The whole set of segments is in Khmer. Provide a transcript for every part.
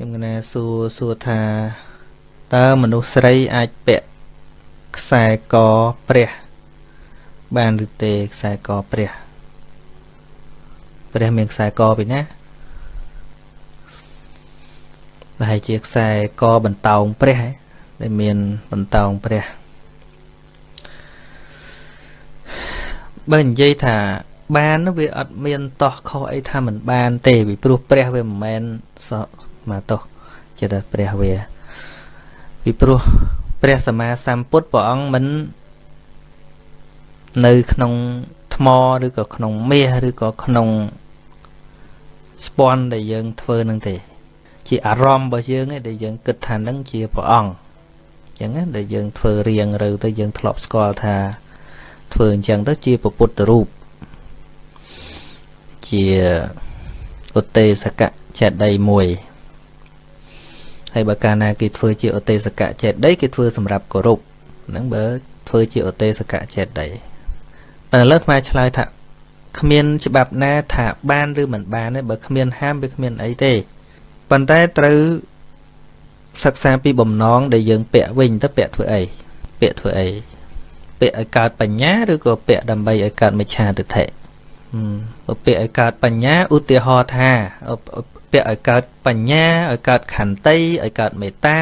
ខ្ញុំកណាសួរសួរថាតើមនុស្សស្រីអាចពាក់ខ្សែកព្រះ បានឬទេខ្សែកព្រះព្រះមានខ្សែកពីណាប្រហែលជាខ្សែកបន្តោងព្រះដែលមានបន្តោងព្រះបើនិយាយថាបានវាអត់មានតោះខុសអីថាមិនបានទេពីព្រោះព្រះវាមិនមែន មកតោះចិត្តព្រះវាពីព្រោះព្រះសម្មាសម្ពុទ្ធព្រះអង្គមិននៅក្នុងថ្មឬក៏ក្នុងមាសឬក៏ក្នុងស្ពាន់ដែលយើងធ្វើនឹងទេ ជាអារម្មណ៍របស់យើងឯងដែលយើងគិតថានឹងជាព្រះអង្គអញ្ចឹងដែលយើងធ្វើរៀងរើទៅយើងធ្លាប់ស្គាល់ថាធ្វើអញ្ចឹងទៅជាពុទ្ធរូបជាឧទេសកចេតីមួយ ហើយបើកាលណាគេធ្វើជាឧទេសកចេតីគេធ្វើសម្រាប់គោរពហ្នឹងបើធ្វើជាឧទេសកចេតីតែឥឡូវខ្មែរឆ្លើយថាគ្មានច្បាប់ណាថាបានឬមិនបានទេបើគ្មានហាមវាគ្មានអីទេប៉ុន្តែត្រូវសិក្សាពីបំណងដែលយើងពាក់វិញទៅពាក់ធ្វើអីពាក់ធ្វើអីពាក់ឲ្យកើតបញ្ញាឬក៏ពាក់ដើម្បីឲ្យកើតមិច្ឆាទិដ្ឋិបើពាក្យឲ្យកើតបញ្ញាឧទាហរណ៍ថា ពាក្យឲ្យកើតបញ្ញាឲ្យកើតខន្តីឲ្យកើតមេត្តា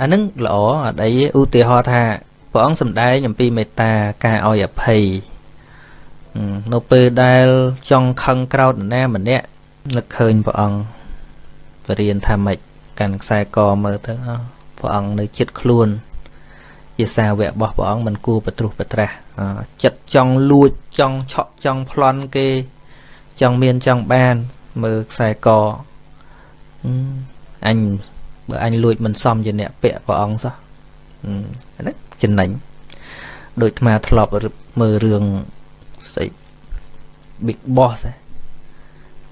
អានឹងល្អអត់អីឧទាហរណ៍ថាព្រះអង្គសម្ដែងអំពីមេត្តាការឲ្យអភ័យនៅពេលដែលចង់ខឹងក្រោតណាម្នាក់នឹកឃើញព្រះអង្គបរៀនថាម៉េចកាន់ខ្សែកមើលទៅព្រះអង្គនៅចិត្តខ្លួនជាសាវករបស់ព្រះអង្គមិនគួរបត្រុសបត្រាស់ចិត្តចង់លួចចង់ឆក់ចង់ប្លន់គេចង់មានចង់បាន មើលខ្សែកអញបើអញលួចមិនសមជាអ្នកពាក់ព្រះអង្គសោះអានេះចំណេញដូចអាត្មាធ្លាប់មើលរឿងស្អី Big Boss រ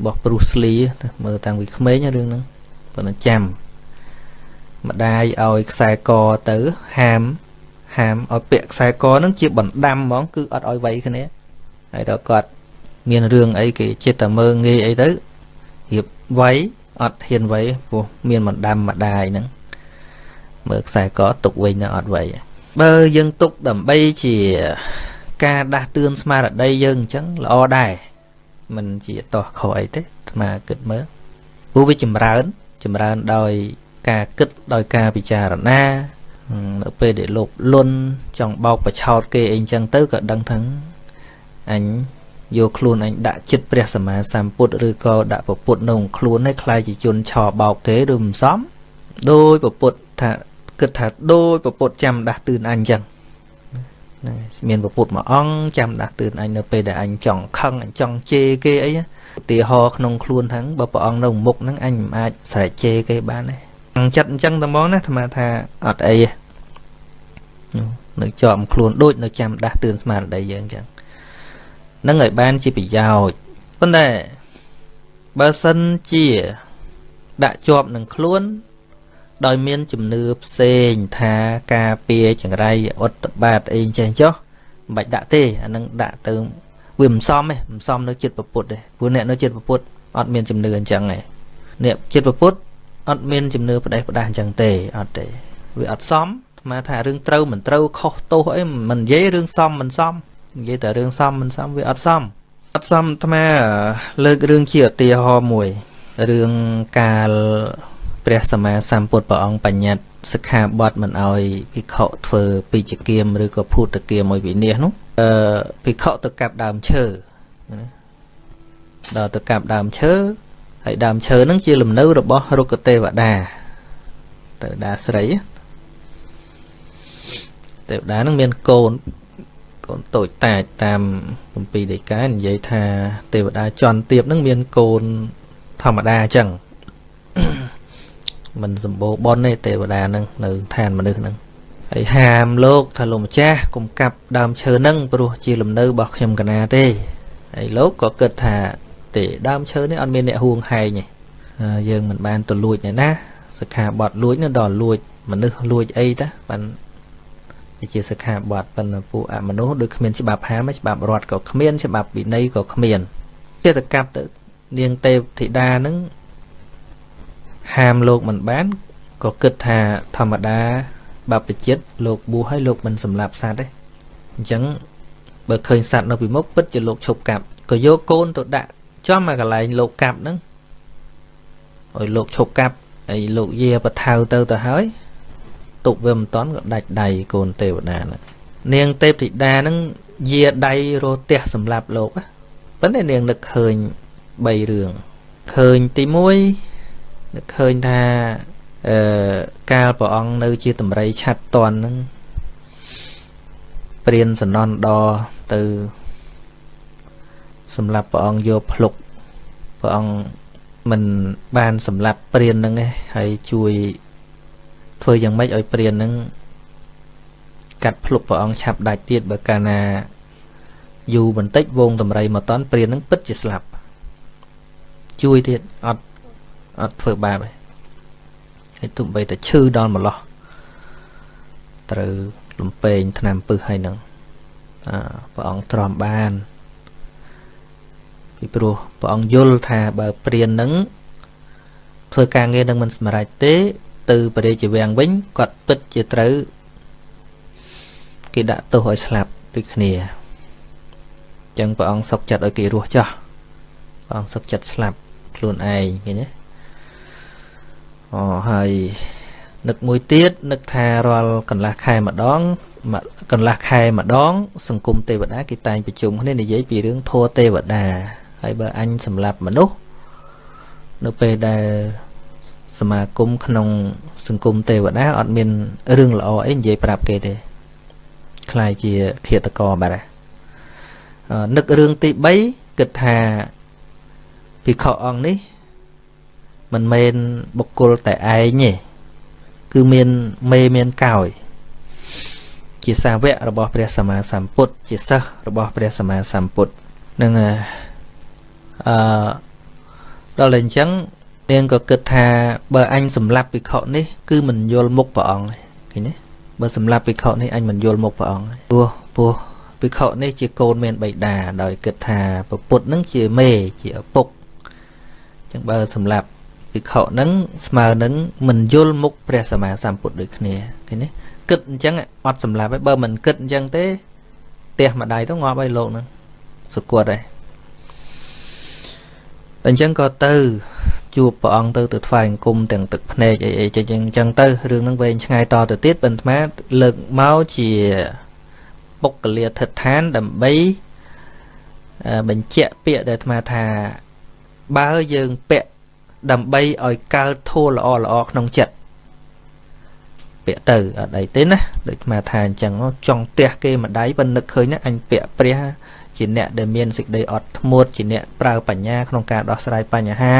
បស់ Bruce Lee មើលតាំងពីក្មេងរឿងហ្នឹងប៉ុន្តែចាំម្ដាយឲ្យខ្សែកទៅហាមហាមឲ្យពាក់ខ្សែកហ្នឹងជាបណ្ដាំហ្មងគឺអត់ឲ្យវៃគ្នាហើយដល់គាត់មានរឿងអីគេចិត្តតែមើងងាយអីទៅ រៀបវៃអត់ហ៊ានវៃព្រោះមានបណ្ដាំម្ដាយហ្នឹងមើលខ្សែកទុកវិញនៅអត់វៃបើយើងទុកដើម្បីជាការដាស់តឿនស្មារតីយើងអញ្ចឹងល្អដែរមិនជាតោះខុសអីទេអាត្មាគិតមើលព្រោះវាចម្រើន ចម្រើនដោយការគិតដោយការពិចារណានៅពេលដែលលោភលន់ចង់បោកបឆោតគេអីចឹងទៅក៏ដឹងថាអញ យកខ្លួនអញដាក់ចិត្តព្រះសម្មាសម្ពុទ្ធឬក៏ដាក់ពពុទ្ធនៅខ្លួនឲ្យខ្លាយជាជនឆោបោកគេឬមិនសមដោយពពុទ្ធថាគិតថាដោយពពុទ្ធចាំដាស់តឿនអញចឹងមានពពុទ្ធមួយអង្គចាំដាស់តឿនអញនៅពេលដែលអញចង់ខឹងអញចង់ជេរគេអីឧទាហរណ៍ក្នុងខ្លួនហ្នឹងបើព្រះអង្គនៅមុខហ្នឹងអញមិនអាចស្រែកជេរគេបានទេចិត្តអញ្ចឹងតែហ្មងណាអាត្មាថាអត់អីនៅជាប់ខ្លួនដូចនៅចាំដាស់តឿនស្មារតីយើងអញ្ចឹង នឹងឲ្យបានជាប្រយោជន៍ប៉ុន្តែបើសិនជាដាក់ជាប់នឹងខ្លួន ដោយមានជំនឿផ្សេងថាការពារចង្រៃអត្តបាតអីចេះចុះមិនបាច់ដាក់ទេអានឹងដាក់ទៅវាមិនសមទេមិនសមនៅចិត្តពុទ្ធទេព្រោះអ្នកនៅចិត្តពុទ្ធអត់មានជំនឿអញ្ចឹងទេអ្នកចិត្តពុទ្ធអត់មានជំនឿផ្ដេសផ្ដាស់អញ្ចឹងទេអត់ទេវាអត់សមអាថារឿងត្រូវមិនត្រូវខុសទោសអីមិននិយាយរឿងសមមិនសម និយាយតែរឿងសមមិនសមវាអត់សមអត់សមអាត្មាលើករឿងជាឧទាហរណ៍មួយរឿងកាលព្រះសម្មាសម្ពុទ្ធព្រះអង្គបញ្ញត្តិសិក្ខាបទមិនអោយភិក្ខុធ្វើពីចគាមឬក៏ភូតគាមមួយវិនិច្ឆ័យនោះអឺភិក្ខុទៅកាប់ដើមឈើដល់ទៅកាប់ដើមឈើហើយដើមឈើហ្នឹងជាលំនៅរបស់រុក្ខទេវតាទេវតាស្រីទេវតានឹងមានកូន កូនតូចតាចតាមគម្ពីរដីកានិយាយថាទេវតាចន់ទៀបនឹងមានកូនធម្មតាអញ្ចឹងមិនសម្បូរបនទេទេវតានឹងនៅឋានមនុស្សនឹងហើយហាមលោកថាលោកម្ចាស់កុំកាប់ដើមឈើនឹងព្រោះជាលំនៅរបស់ខ្ញុំកណាទេហើយលោកក៏គិតថាទេដើមឈើនេះអត់មានអ្នកហួងហែងទេយើងមិនបានទៅលួចទេណាសិក្ខាបទលួចនឹងដល់លួចមនុស្សលួចអីតាបាន ជាសិក្ខាបទប៉ុន្តែពួកអមនុស្សដូចគ្មានច្បាប់ហាមច្បាប់រដ្ឋក៏គ្មានច្បាប់វិន័យក៏គ្មានចេតកັບទៅនាងទេពធីតានឹងហាមលោកមិនបានក៏គិតថាធម្មតាបព្វជិតលោកបួសឲ្យលោកមិនសម្លាប់សត្វទេអញ្ចឹងបើឃើញសត្វនៅពីមុខពិតជាលោកឈប់កាប់ក៏យកកូនទៅដាក់ចំមកកន្លែងលោកកាប់ហ្នឹងឲ្យលោកឈប់កាប់ហើយលោកយាបថៅទៅទៅហើយ ទុកវាមិនតន់ក៏ដាច់ដៃកូនទេវតាហ្នឹងនាងទេពធីតាហ្នឹងយាដៃរោទះសម្រាប់លោកប៉ុន្តែនាងនឹកឃើញ3រឿងឃើញទី1នឹកឃើញថាអឺកាលព្រះអង្គនៅជាតម្រៃឆាត់តន់ហ្នឹងព្រានសនន់ដទៅសម្រាប់ព្រះអង្គយកភ្លុកព្រះអង្គមិនបានសម្លាប់ព្រានហ្នឹងឯងហើយជួយ ធ្វើយ៉ាងម៉េចឲ្យព្រានហ្នឹងកាត់ភ្លុកព្រះអង្គឆាប់ដាច់ទៀតបើកាលណាយូរបន្តិចវងតម្រៃមកតន់ព្រានហ្នឹងពិតជាស្លាប់ជួយទៀតអត់អត់ធ្វើបាបទេហើយទុំបីតែឈឺដល់ម្លោះត្រូវលំពេងឆ្នាំពឹសហើយនឹងអព្រះអង្គទ្រាំបានពីព្រោះព្រះអង្គយល់ថាបើព្រាននឹងធ្វើការងារនឹងមិនសម្រេចទេ ទៅបរិជាវាំងវិញគាត់ពិតជាត្រូវគេដាក់ទោសឲ្យស្លាប់ដូចគ្នាអញ្ចឹងព្រះអង្គសុកចិត្តឲ្យគេរស់ចោះព្រះអង្គសុកចិត្តស្លាប់ខ្លួនឯងឃើញទេអូហើយនឹកមួយទៀតនឹកថារាល់កន្លះខែម្ដងកន្លះខែម្ដង សង្គមទេវតាគេតែងប្រជុំគ្នានិយាយពីរឿងធម៌ទេវតាហើយបើអញសម្លាប់មនុស្សនៅពេលដែល សមាគមក្នុង សង្គមទេវតាអត់មានរឿងល្អអីនិយាយប្រាប់គេទេខ្លាយជាឃាតករបាត់ហើយនឹករឿងទី3គិតថាភិក្ខុអង្គនេះ មិនមែនបុគ្គលតែឯងទេគឺមានមេមានកោយជាសាវករបស់ព្រះសម្មាសម្ពុទ្ធជាសិស្សរបស់ព្រះសម្មាសម្ពុទ្ធនឹងអឺដល់តែអញ្ចឹង នាងក៏គិតថាបើអញសម្លាប់ភិក្ខុនេះគឺមិនយល់មុខព្រះអង្គឃើញទេបើសម្លាប់ភិក្ខុនេះអញមិនយល់មុខព្រះអង្គព្រោះព្រោះភិក្ខុនេះជាកូនមានបិតាដោយគិតថាពុទ្ធនឹងជាមេជាឪពុកអញ្ចឹងបើសម្លាប់ភិក្ខុនឹងស្មើនឹងមិនយល់មុខព្រះសម្មាសម្ពុទ្ធដូចគ្នាឃើញទេគិតអញ្ចឹងអត់សម្លាប់ហើយបើមិនគិតអញ្ចឹងទេផ្ទះម្ដាយទៅងាប់ហើយលោកនឹងសុគតហើយអញ្ចឹងក៏ទៅ ជួបព្រះអង្គទៅទៅថ្វាយអង្គមទាំងទឹកភ្នែកអីអីចឹងអញ្ចឹងទៅរឿងហ្នឹងវែងឆ្ងាយតទៅទៀតបន្ទាលើកមកជាបុគ្គលាធិដ្ឋានដើម្បីបញ្ជាក់ពាក្យដែលអាត្មាថាបើយើងពាក់ដើម្បីឲ្យកើតធัวល្អល្អក្នុងចិត្តពាក់ទៅអត់អីទេណាដូចអាថាអញ្ចឹងចង់ផ្ទះគេម្ដាយប៉ុន្តែនឹកឃើញណាអញពាក់ព្រះជាអ្នកដែលមានសេចក្តីអត់ធ្មត់ជាអ្នកប្រើបញ្ញាក្នុងការដោះស្រាយបញ្ហា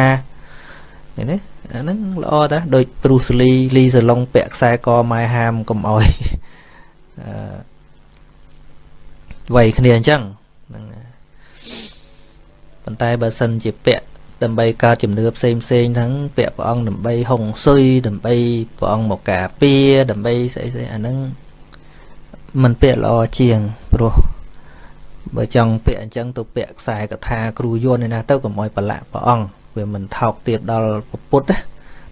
ឃើញទេអាហ្នឹងល្អតាស់ដូចព្រុសលីលីសាឡុងពាក់ខ្សែកម៉ែហាមកុំអោយអឺវ័យគ្នាអញ្ចឹងហ្នឹងប៉ុន្តែបើសិនជាពាក់ដើម្បីកើតជំនឿផ្សេងផ្សេងហ្នឹងពាក់ព្រះអង្គដើម្បីហុងស៊ុយដើម្បីព្រះអង្គមកការពារដើម្បីស្អីស្អីអាហ្នឹងมันពាក់ល្អជាងព្រោះបើចង់ពាក់អញ្ចឹងទៅពាក់ខ្សែកថាគ្រូយួនឯណាទៅកុំឲ្យប្រឡាក់ព្រះអង្គ វាមិនថោកទៀតដល់ពុទ្ធណា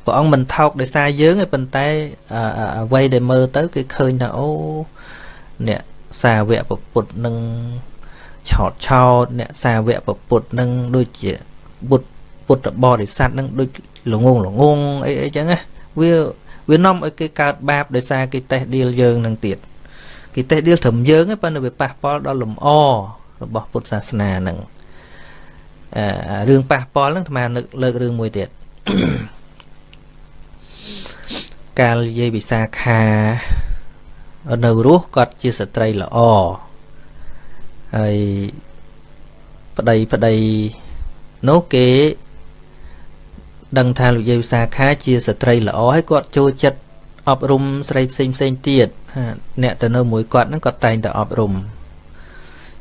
ព្រះអង្គមិនថោកដោយសារយើងទេប៉ុន្តែអ្វីដែលមើលទៅគេឃើញថាអូអ្នកសាវកពុទ្ធនឹងឆោតឆោតអ្នកសាវកពុទ្ធនឹងដូចជាពុទ្ធពុទ្ធបរិស័ទនឹងដូចល្ងងល្ងងអីអីចឹងណាវាវានាំឲ្យគេកើតបាបដោយសារគេតេះដៀលយើងនឹងទៀតគេតេះដៀលត្រឹមយើងទេប៉ុន្តែវាប៉ះពាល់ដល់លំអរបស់ពុទ្ធសាសនានឹងអឺ រឿងប៉ះពាល់ហ្នឹងអាត្មានឹកលើករឿងមួយទៀតកាលនិយាយវិសាខានៅរស់គាត់ជាស្ត្រីល្អហើយប្តីប្តីនោះគេដឹងថាលោកយាយវិសាខាជាស្ត្រីល្អហើយគាត់ចូលចិត្តអប់រំស្រីផ្សេងផ្សេងទៀតអ្នកទៅនៅមួយគាត់ហ្នឹងគាត់តែងតែអប់រំអញ្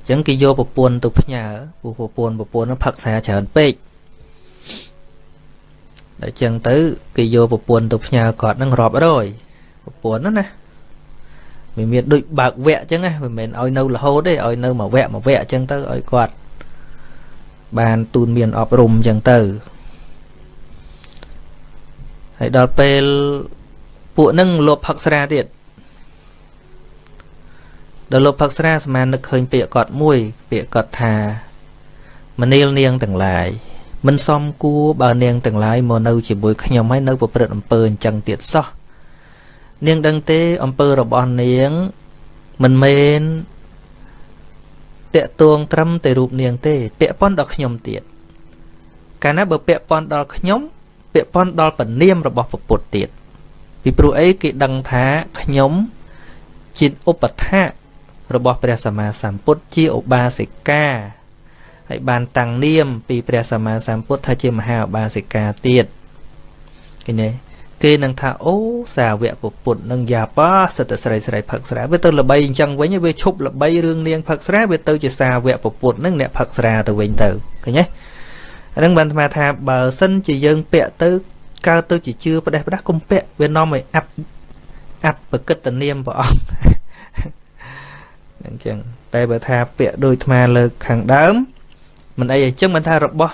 ចឹងគេយកប្រពន្ធទៅផ្ញើព្រោះប្រពន្ធប្រពន្ធហ្នឹងផឹកសាច្រើនពេកដល់អញ្ចឹងទៅគេយកប្រពន្ធទៅផ្ញើគាត់ហ្នឹងរាប់រយប្រពន្ធហ្នឹងណាវាមានដូចបើកវគ្គអញ្ចឹងណាមិនមែនឲ្យនៅរហូតទេឲ្យនៅមួយវគ្គមួយវគ្គអញ្ចឹងទៅឲ្យគាត់បានទូនមានអប់រំអញ្ចឹងទៅហើយដល់ពេលពួកនឹងលបផឹកស្រាទៀត ដល់លបផឹកស្រាស្មាននឹកឃើញពាក្យគាត់មួយ ពាក្យគាត់ថាមនាលនាងទាំងឡាយមិនសមគួរបើនាងទាំងឡាយមកនៅជាមួយខ្ញុំហើយនៅប្រព្រឹត្តអំពើអញ្ចឹងទៀតសោះនាងដឹងទេអំពើរបស់នាងមិនមែនតកតួងត្រឹមតែរូបនាងទេ ពាក់ព័ន្ធដល់ខ្ញុំទៀតកាលណាបើពាក់ព័ន្ធដល់ខ្ញុំពាក់ព័ន្ធដល់ពនាមរបស់ពុទ្ធទៀតពីព្រោះអីគេដឹងថាខ្ញុំជាឧបថា របស់ព្រះសម្មាសម្ពុទ្ធជាឧបាសិកាហើយបានតាំងនាមពីព្រះសម្មាសម្ពុទ្ធថាជាមហាឧបាសិកាទៀតឃើញទេគេនឹងថាអូសាវកពុទ្ធនឹងយ៉ាប៉ាសិតស្រីស្រីផឹកស្រាវាទៅល្បីអញ្ចឹងវិញវាឈប់ល្បីរឿងនាងផឹកស្រាវាទៅជាសាវកពុទ្ធនឹងអ្នកផឹកស្រាទៅវិញទៅឃើញទេអានឹងបានអាត្មាថាបើសិនជាយើងពាក់ទៅកើតទៅជាជឿផ្ដេសផ្ដាស់កុំពាក់វានាំឲ្យអាប់អាប់ប្រកិតនាមព្រះអង្គ អញ្ចឹងតែបើថាពាក់ដូចអាត្មាលើកខាងដើមមិនអីអញ្ចឹងមិនថារបស់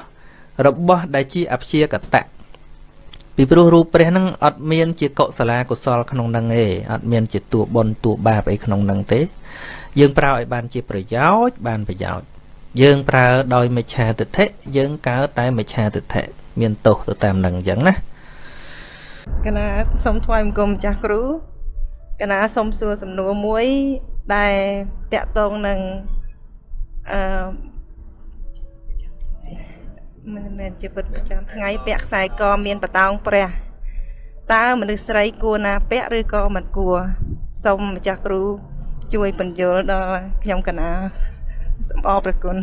របស់ដែលជាអព្យាកតៈពីព្រោះរូបព្រះហ្នឹងអត់មានជាកុសលាកុសលក្នុងហ្នឹងទេអត់មានជាតួបុណ្យតួបាបអីក្នុងហ្នឹងទេ យើងប្រើឲ្យបានជាប្រយោជន៍បានប្រយោជន៍យើងប្រើដោយមិច្ឆាទិដ្ឋិយើងកើតតែមិច្ឆាទិដ្ឋិមានទោសទៅតាមនឹងអញ្ចឹងណាកណាសូមថ្វាយបង្គំចាស់គ្រូ កណាសូមសួរសំណួរមួយដែលតកតងនឹងអឺមិនមែនជាពិតប្រចាំថ្ងៃពាក់ខ្សែកមានបតោងព្រះតើមនុស្សស្រីគួរណាពាក់ឬក៏មិនគួរសូមម្ចាស់គ្រូជួយបញ្យល់ដល់ខ្ញុំកណាសូមអរព្រគុណ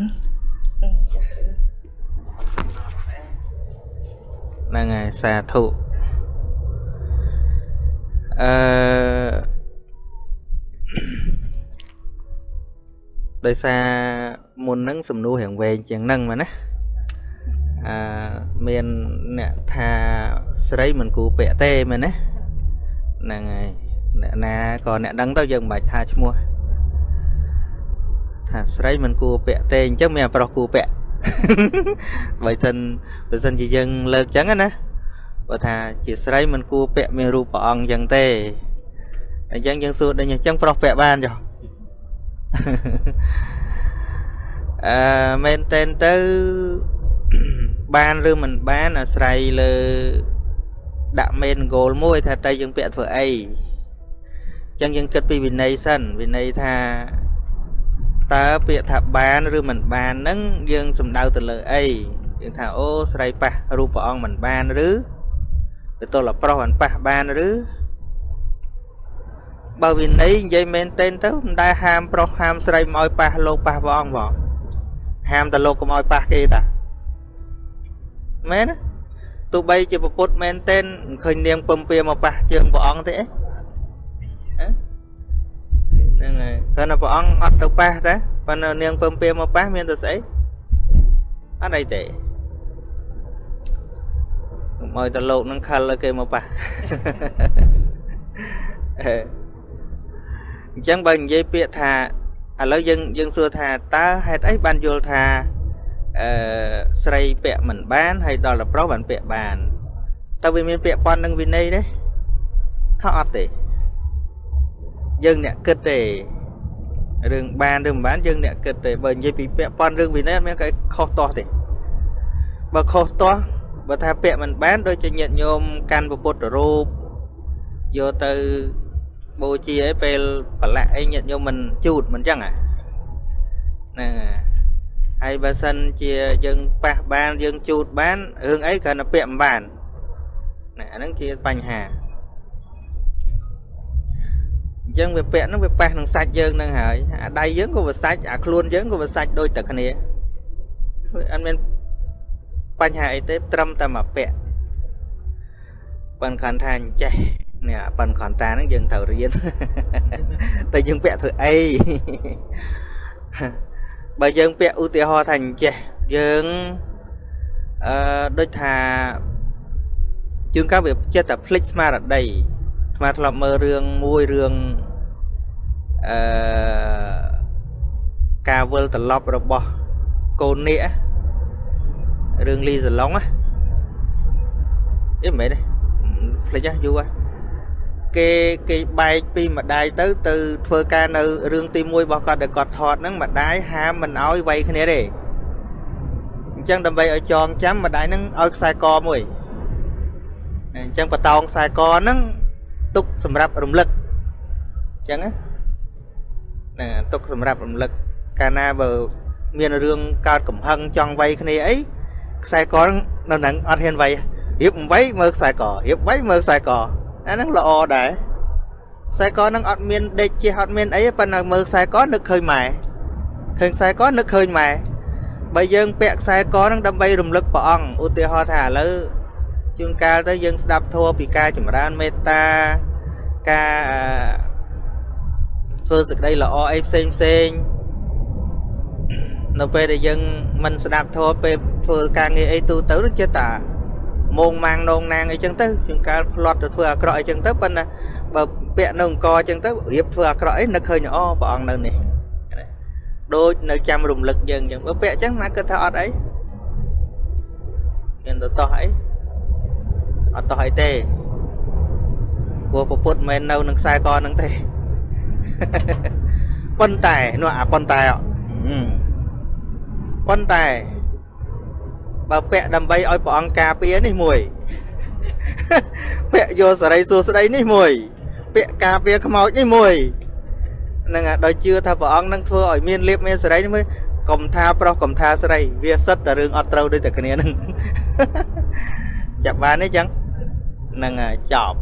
ហ្នឹងហើយសាធុ អឺដោយសារមុនហ្នឹងសំណួររៀងវែងជាងហ្នឹងមកណាអឺមានអ្នកថាស្រីមិនគូពាក់ទេមែនណាហ្នឹងហើយអ្នកណាក៏អ្នកដឹងទៅយើងមិនបាច់ថាឈ្មោះថាស្រីមិនគួរពាក់ទេអញ្ចឹងមានប្រុសគួរពាក់បើសិនបើសិនជាយើងលើកអញ្ចឹងណា បើថាជាស្រីមិនគួរពាក់មានរូបព្រះអង្គអញ្ចឹងទេអញ្ចឹងយើងសួរដូចអញ្ចឹងប្រុសពាក់បានចុះអឺមែនតែនទៅបានឬមិនបានអាស្រ័យលើដាក់មេនគោលមួយ ថាតើយើងពាក់ធ្វើអីអញ្ចឹងយើងគិតពីវិន័យសិនវិន័យថាតើពាក្យថាបានឬមិនបានហ្នឹងយើងសំដៅទៅលើអីយើងថាអូស្រីប៉ះរូបព្រះអង្គមិនបានឬ ទៅទល់ប្រុសមិនប៉ះបានឬបើវិន័យនិយាយមែនទែនទៅមិនដែលហាមប្រុសហាមស្រីមកឲ្យប៉ះលោកប៉ះព្រះអង្គបងហាមតែលោកកុំឲ្យប៉ះគេតាមែនទោះបីជាពុទ្ធមែនទែនឃើញនាងពំពៀមកប៉ះជើងព្រះអង្គទេអីហ្នឹងហើយគាត់ថាព្រះអង្គអត់ទៅប៉ះដែរប៉ុន្តែនាងពំពៀមកប៉ះមានទៅស្អីអត់អីទេ កុំឲ្យតលោកនឹងខលឲ្យគេមកប៉ះអញ្ចឹងបើនិយាយពាក្យថាឥឡូវយើងយើងសួរថាតើហេតុអីបានយល់ថាអឺស្រីពាក់មិនបានហើយដល់តែប្រុសបានពាក់បានតើវាមានពាក់ព័ន្ធនឹងវិន័យទេថាអត់ទេយើងអ្នកគិតទេរឿងបានឬមិនបានយើងអ្នកគិតទេបើនិយាយពីពាក់ព័ន្ធរឿងវិន័យអត់មានគេខុសទាស់ទេបើខុសទាស់ បើថាពាក់មិនបានដូចជាញាតិញោមកាន់ពុទ្ធរូបយកទៅបូជាអីពេលប្រឡាក់អីញាតិញោមមិនជូតមិនចឹងអាហ្នឹងហើយបើសិនជាយើងប៉ះបានយើងជូតបានរឿងអីគ្រាន់តែពាក់មិនបានណាអាហ្នឹងជាបញ្ហាអញ្ចឹងវាពាក់ហ្នឹងវាប៉ះនឹងសាច់យើងហ្នឹងហើយអាដៃយើងក៏វាសាច់អាខ្លួនយើងក៏វាសាច់ដូចតែគ្នាអត់មាន បញ្ហាអីទេត្រឹមតែមកពាក់ប៉ិនខនថាអញ្ចេះនេះប៉ិនខនតាហ្នឹងយើងត្រូវរៀនតែយើងពាក់ធ្វើអីបើយើងពាក់ឧទាហរណ៍ថាអញ្ចេះយើងអឺដូចថាជួនកាលវាចិត្តតែភ្លេចស្មារតីស្មាធ្លាប់មើលរឿងមួយរឿងអឺការវិលត្រឡប់របស់កូននេះ រឿងលីសាឡុងណាអីមិនមែនទេភ្លេចហ៎យូរហ៎គេគេបែកពីម្ដាយទៅទៅធ្វើការនៅរឿងទី1របស់គាត់ដែលគាត់ថតហ្នឹងម្ដាយហាមមិនឲ្យវាយគ្នាទេអញ្ចឹងដើម្បីឲ្យចងចាំម្ដាយហ្នឹងឲ្យខ្សែកមួយអញ្ចឹងបតោងខ្សែកហ្នឹងទុកសម្រាប់រំលឹកអញ្ចឹងណាទុកសម្រាប់រំលឹកកាលណាបើមានរឿងកើតកំហឹងចង់វាយគ្នាអី ខ្សែកនៅនឹងអត់ហ៊ានវាយរៀបវាយមើលខ្សែករៀបវាយមើលខ្សែកអាហ្នឹងល្អដែរខ្សែកហ្នឹងអត់មានដេកជះអត់មានអីប៉ុន្តែមើលខ្សែកនឹកឃើញម៉ែឃើញខ្សែកនឹកឃើញម៉ែបើយើងពាក់ខ្សែកហ្នឹងដើម្បីរំលឹកព្រះអង្គឧទាហរណ៍ថាឥឡូវជួនកាលទៅយើងស្ដាប់ធម៌ពីការចម្រើនមេត្តាការធ្វើសេចក្តីល្អអីផ្សេងផ្សេង នៅពេលដែលយើងមិនស្ដាប់ធម៌ពេលធ្វើការងារអីទូទៅនឹងចិត្តតាមងម៉ាងនងណាងអីចឹងទៅជាងកាលផ្លត់ទៅធ្វើអាក្រក់អីចឹងទៅប៉ុន្តែបើពាក់នៅអង្គអញ្ចឹងទៅរៀបធ្វើអាក្រក់អីនឹកឃើញអូព្រះអង្គនៅនេះដូចនៅចាំរំលឹកយើងអញ្ចឹងបើពាក់អញ្ចឹងណាគិតថាអត់អីមានទៅតោះអីអត់តោះអីទេព្រោះពុទ្ធមិននៅនឹងខ្សែកហ្នឹងទេប៉ុន្តែនោះអាប៉ុន្តែ ប៉ុន្តែបើពាក់ដើម្បីឲ្យព្រះអង្គការពារនេះមួយពាក់យកសរីសួស្តីនេះមួយពាក់ការពារខ្មោចនេះមួយនឹងដល់ជឿថាព្រះអង្គនឹងធ្វើឲ្យមានលៀបមានសេរីនេះមួយកុំថាប្រុសកុំថាស្រីវាសិតតែរឿងអត់ត្រូវដូចតែគ្នានឹងចាប់បានទេចឹងនឹងចប់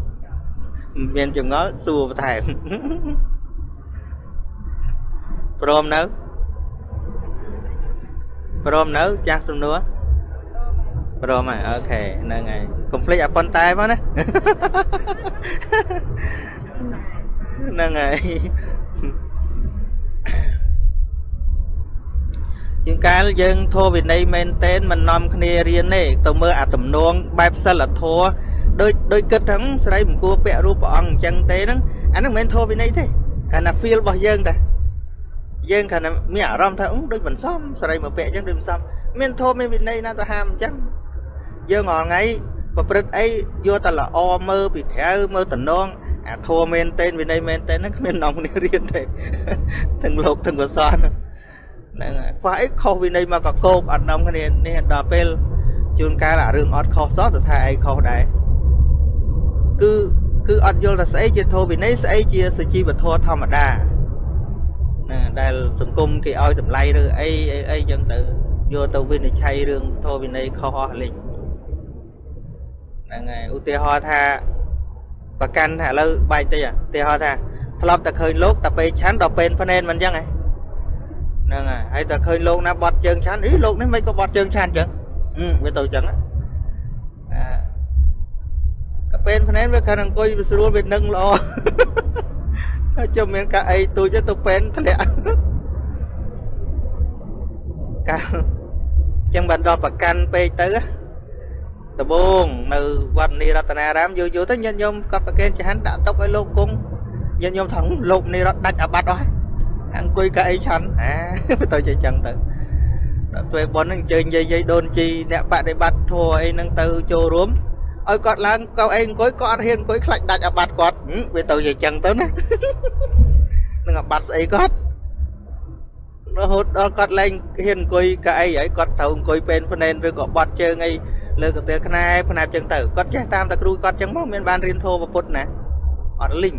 មានចងល់សួរបន្ថែមព្រមនៅ ព្រមនៅចាស់សំណួរព្រមហើយអូខេហ្នឹងហើយកុំភ្លេចអាប៉ុន្តែមកណាហ្នឹងហើយជាងកាលយើងធោវិន័យមែនតែនមិននាំគ្នារៀនទេទៅមើលអាទំនងបែបសិលធម៌ដូចដូចគិតថាស្រីមិនគួរពាក់រូបព្រះអង្គអញ្ចឹងទេហ្នឹងអាហ្នឹងមិនមែនធោវិន័យទេកាលណា feel របស់យើងតា យើងគ្រាន់តែមានអារម្មណ៍ថាអឺដូចមិនសមស្រីមកពាក់អញ្ចឹងដូចមិនសមមានធម៌មានវិន័យណាទៅហាមអញ្ចឹងយើងរាល់ថ្ងៃប្រព្រឹត្តអីយកតែល្អមើលពីក្រៅមើលតំណងអាធัวមែនតេនវិន័យមែនតេនហ្នឹងគ្មាននំគ្នារៀនទេទាំងលោកទាំងកសនហ្នឹងហើយខ្វះអីខុសវិន័យមកកកោកអត់នំគ្នានេះដល់ពេលជួនកាលអារឿងអត់ខុសសោះទៅថាឯងខុសដែរគឺគឺអត់យល់ថាស្អីជាធម៌វិន័យស្អីជាសជីវធម៌ធម្មតា ណាដែលសង្គមគេឲ្យតម្លៃឬអីអីអីចឹងទៅយកទៅវិនិច្ឆ័យរឿងធម៌វិន័យខុសអស់លេងហ្នឹងហើយឧទាហរណ៍ថាប្រកាន់ថាឥឡូវបែកតិចឧទាហរណ៍ថាធ្លាប់តែឃើញលោកតែពេលឆាន់ដល់ពេលភ្នែនមិនអញ្ចឹងហ្នឹងហើយហើយតែឃើញលោកណាបត់ជើងឆាន់អីលោកនេះមិនក៏បត់ជើងឆាន់អញ្ចឹងវាទៅអញ្ចឹងអាកាពេលភ្នែនវាគ្រាន់អង្គុយវាស្រួលវានឹងល្អ ជុំមានកាអីទូចទៅពេនធ្លាក់កាចឹងបានដល់ប្រកាន់ពេកទៅដបងនៅវត្តនីរតនារាមយូរយូរទៅញាតិញោមក៏ប្រកេនចហានដាក់តុកឲ្យលោកគង់ញាតិញោមថងលោកនីរតដាច់អាបត្តិអស់អង្គុយកៅអីឆាន់អាទៅជាចឹងទៅដល់ពេលប៉ុនហ្នឹងអញ្ជើញយាយយាយដូនជីអ្នកបដិបត្តិធัวអីហ្នឹងទៅចូលរួម ឲ្យគាត់ឡើងកៅអីអង្គុយគាត់អត់ហ៊ានអង្គុយខ្លាចដាច់អាបត្តិគាត់វាទៅជាចឹងទៅណានឹងអាបត្តិស្អីគាត់រហូតដល់គាត់លែងហ៊ានអង្គុយកៅអីហើយគាត់ត្រូវអង្គុយពេនភ្នែនឬក៏បត់ជើងអីលើកន្ទែលខ្នែផ្នែកចឹងទៅគាត់ចេះតាមតែគ្រូគាត់ចឹងមកមានបានរៀនធម៌ពុទ្ធណាអត់លីង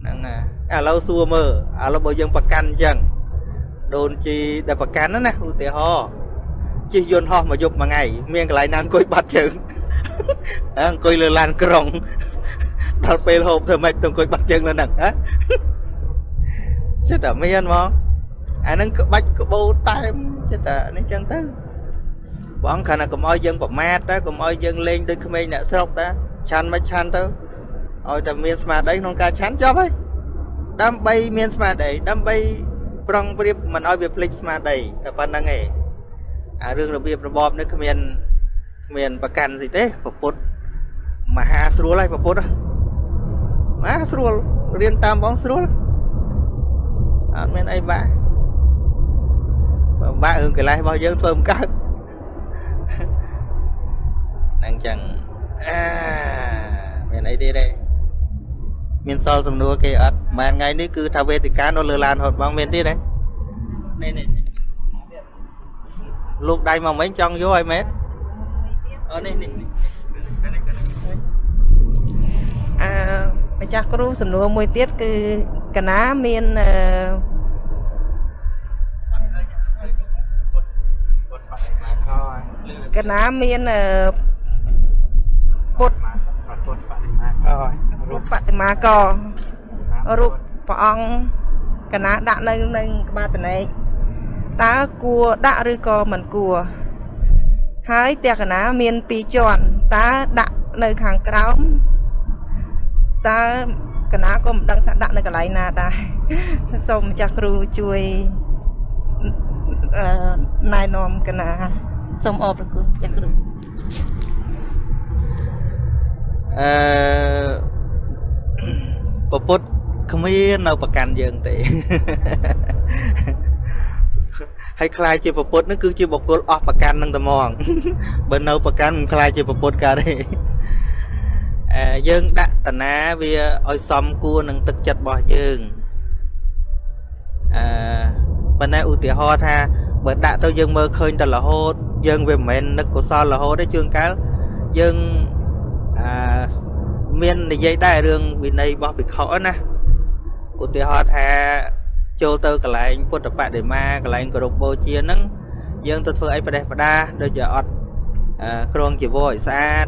ហ្នឹងហើយឥឡូវសួរមើលឥឡូវបើយើងប្រកាន់ចឹងដូនជីដែលប្រកាន់ណាឧទាហរណ៍ ជិះយន្តហោះមកយប់មួយថ្ងៃមានកន្លែងណាអង្គុយបាត់ជើងអង្គុយលើឡានក្រុងដល់ពេលហូបធ្វើម៉េចទៅអង្គុយបាត់ជើងនៅហ្នឹងហ៎ចិត្តតែមានហ្មងអាហ្នឹងក្បាច់ក្បូរតែមចិត្តតែនេះចឹងទៅព្រះអង្គគ្រាន់តែកុំឲ្យយើងប្រមាទតែកុំឲ្យយើងលេងដូចក្មេងអ្នកស្រុកតាឆាន់មិនឆាន់ទៅឲ្យតែមានស្មារតីក្នុងការឆាន់ចប់ហើយដើម្បីមានស្មារតីដើម្បីប្រឹងប្រៀបមិនឲ្យវាភ្លេចស្មារតីតែប៉ុណ្្នឹងឯង អារឿងរបៀបរបបនេះគ្មានគ្មានប្រកាន់ស្អីទេពុទ្ធមហាស្រួលហើយពុទ្ធមហាស្រួលរៀនតាមបងស្រួលអត់មានអីបាក់បាក់រឿងកិលេសរបស់យើងធ្វើមិនកើតហ្នឹងចឹងអាមានអីទៀតទេមានសល់សំណួរគេអត់មួយថ្ងៃនេះគឺថាវេទិកានៅលើឡានហត់បងមានទៀតទេនេះនេះ លោកដៃមកមិញចង់យកឲ្យមែនអូនេះនេះនេះអឺម្ចាស់គ្រូសំណួរមួយទៀតគឺកណាមានអឺពុតបដិមាខលឺកណាមានអឺពុទ្ធពុតបដិមាខរូបបតិមាករូបព្រះអង្គកណាដាក់នៅនឹងក្បាលតនេក តើគួរដាក់ឬក៏មិនគួរហើយផ្ទះកណាមាន2ជាន់តើដាក់នៅខាងក្រោមតើកណាក៏មិនដឹងថាដាក់នៅកន្លែងណាដែរសូមម្ចាស់គ្រូជួយអឺណែនាំកណាសូមអរព្រគុណម្ចាស់គ្រូអឺពពុទ្ធគ្មាននៅប្រកាន់យើងទេ ហើយខ្លាយជាពពុទ្ធនឹងគឺជាបុគ្គលអស់ប្រកាន់នឹងតែហ្មងបើនៅប្រកាន់មិនខ្លាយជាពពុទ្ធកើតទេអឺយើងដាក់តាណាវាឲ្យសមគួរនឹងទឹកចិត្តរបស់យើងអឺប៉ុន្តែឧទាហរណ៍ថាបើដាក់ទៅយើងមើលឃើញតែរហូត យើងវាមិនមែននឹកកុសលរហូតទេជួនកាលយើងអឺមាននិយាយដែររឿងវិន័យរបស់ភិក្ខុណាឧទាហរណ៍ថា ចូលទៅកន្លែងពុទ្ធបដិមាកន្លែងគោរពបូជាហ្នឹងយើងទៅធ្វើអីប្រទេសប្រដាដូចជាអត់អឺក្រងជីវរឲ្យស្អាត